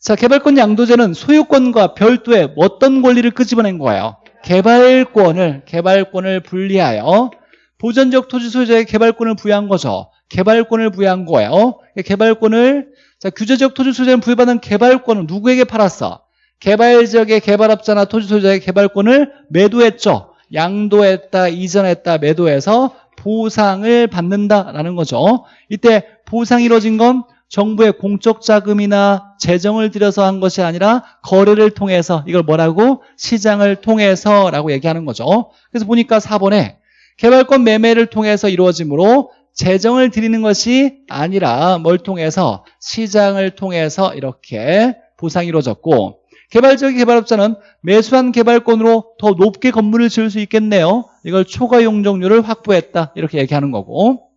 자, 개발권 양도제는 소유권과 별도의 어떤 권리를 끄집어낸 거예요? 개발권을 개발권을 분리하여 보전적 토지 소유자의 개발권을 부여한 거죠. 개발권을 부여한 거예요. 개발권을 자 규제적 토지 소유자는 부여받은 개발권을 누구에게 팔았어? 개발 지역의 개발업자나 토지 소유자의 개발권을 매도했죠. 양도했다, 이전했다, 매도해서 보상을 받는다라는 거죠. 이때 보상이 이루어진 건 정부의 공적 자금이나 재정을 들여서 한 것이 아니라 거래를 통해서 이걸 뭐라고? 시장을 통해서라고 얘기하는 거죠. 그래서 보니까 4번에 개발권 매매를 통해서 이루어지므로 재정을 드리는 것이 아니라 뭘 통해서 시장을 통해서 이렇게 보상이 이루어졌고 개발적인 개발업자는 매수한 개발권으로 더 높게 건물을 지을 수 있겠네요. 이걸 초과 용적률을 확보했다. 이렇게 얘기하는 거고.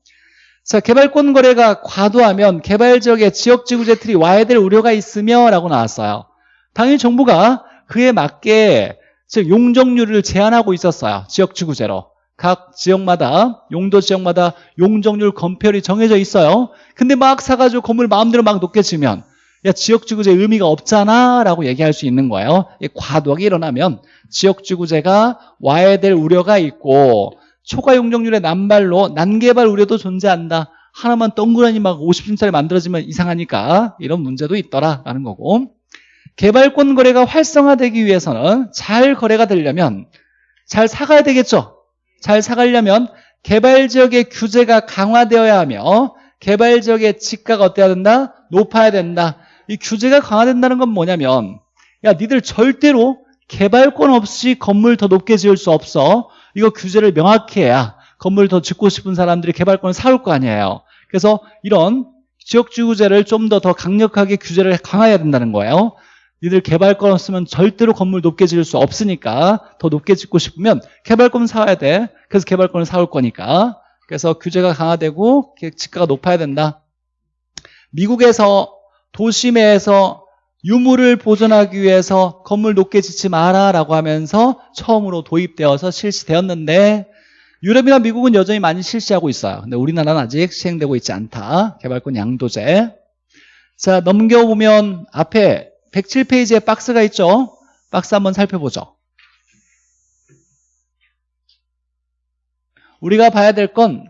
자, 개발권 거래가 과도하면 개발 지역의 지역 지구제 틀이 와야 될 우려가 있으며 라고 나왔어요. 당연히 정부가 그에 맞게 즉 용적률을 제한하고 있었어요. 지역 지구제로. 각 지역마다 용도 지역마다 용적률 검표율이 정해져 있어요. 근데 막 사가지고 건물 마음대로 막 높게 지면 야 지역지구제 의미가 없잖아 라고 얘기할 수 있는 거예요. 과도하게 일어나면 지역지구제가 와야 될 우려가 있고 초과 용적률의 남발로 난개발 우려도 존재한다. 하나만 동그라니 막 50층짜리 만들어지면 이상하니까 이런 문제도 있더라라는 거고. 개발권 거래가 활성화되기 위해서는 잘 거래가 되려면 잘 사가야 되겠죠? 잘 사가려면 개발지역의 규제가 강화되어야 하며 개발지역의 지가가 어때야 된다? 높아야 된다 이 규제가 강화된다는 건 뭐냐면 야 니들 절대로 개발권 없이 건물 더 높게 지을 수 없어. 이거 규제를 명확히 해야 건물 더 짓고 싶은 사람들이 개발권을 사올 거 아니에요. 그래서 이런 지역주구제를 좀 더 더 강력하게 규제를 강화해야 된다는 거예요. 니들 개발권 없으면 절대로 건물 높게 지을 수 없으니까 더 높게 짓고 싶으면 개발권 사와야 돼. 그래서 개발권을 사올 거니까. 그래서 규제가 강화되고 지가가 높아야 된다. 미국에서 도심에서 유물을 보존하기 위해서 건물 높게 짓지 마라 라고 하면서 처음으로 도입되어서 실시되었는데 유럽이나 미국은 여전히 많이 실시하고 있어요. 근데 우리나라는 아직 시행되고 있지 않다. 개발권 양도제. 자 넘겨보면 앞에 107페이지에 박스가 있죠? 박스 한번 살펴보죠. 우리가 봐야 될건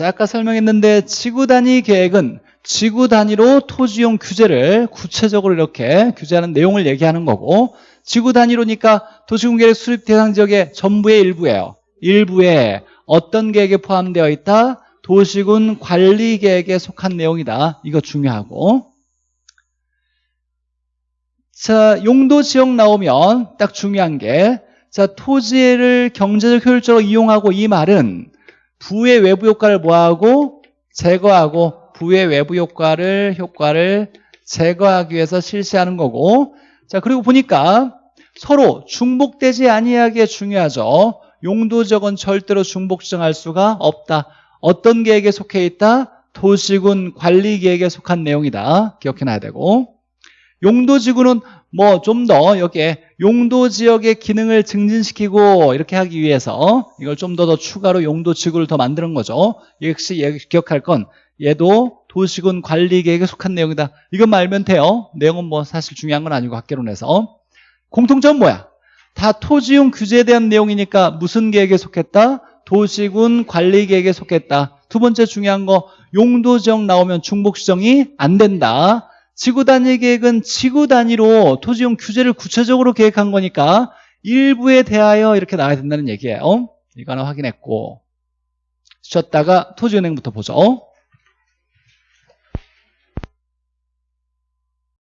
아까 설명했는데 지구 단위 계획은 지구 단위로 토지용 규제를 구체적으로 이렇게 규제하는 내용을 얘기하는 거고 지구 단위로니까 도시공계획 수립 대상 지역의 전부의 일부예요. 일부에 어떤 계획에 포함되어 있다? 도시군 관리 계획에 속한 내용이다. 이거 중요하고 자 용도 지역 나오면 딱 중요한 게 자, 토지를 경제적 효율적으로 이용하고 이 말은 부의 외부 효과를 뭐하고 제거하고 부의 외부 효과를 효과를 제거하기 위해서 실시하는 거고. 자 그리고 보니까 서로 중복되지 아니하게 중요하죠. 용도적은 절대로 중복 지정할 수가 없다. 어떤 계획에 속해 있다? 도시군 관리 계획에 속한 내용이다. 기억해놔야 되고. 용도지구는 뭐 좀 더 여기에 용도지역의 기능을 증진시키고 이렇게 하기 위해서 이걸 좀 더 더 추가로 용도지구를 더 만드는 거죠. 역시 기억할 건 얘도 도시군 관리계획에 속한 내용이다. 이것만 알면 돼요. 내용은 뭐 사실 중요한 건 아니고 학계론에서. 공통점은 뭐야? 다 토지용 규제에 대한 내용이니까 무슨 계획에 속했다? 도시군 관리계획에 속했다. 두 번째 중요한 거 용도 지역 나오면 중복시정이 안 된다. 지구 단위 계획은 지구 단위로 토지용 규제를 구체적으로 계획한 거니까 일부에 대하여 이렇게 나와야 된다는 얘기예요. 이거 하나 확인했고 쉬었다가 토지은행부터 보죠.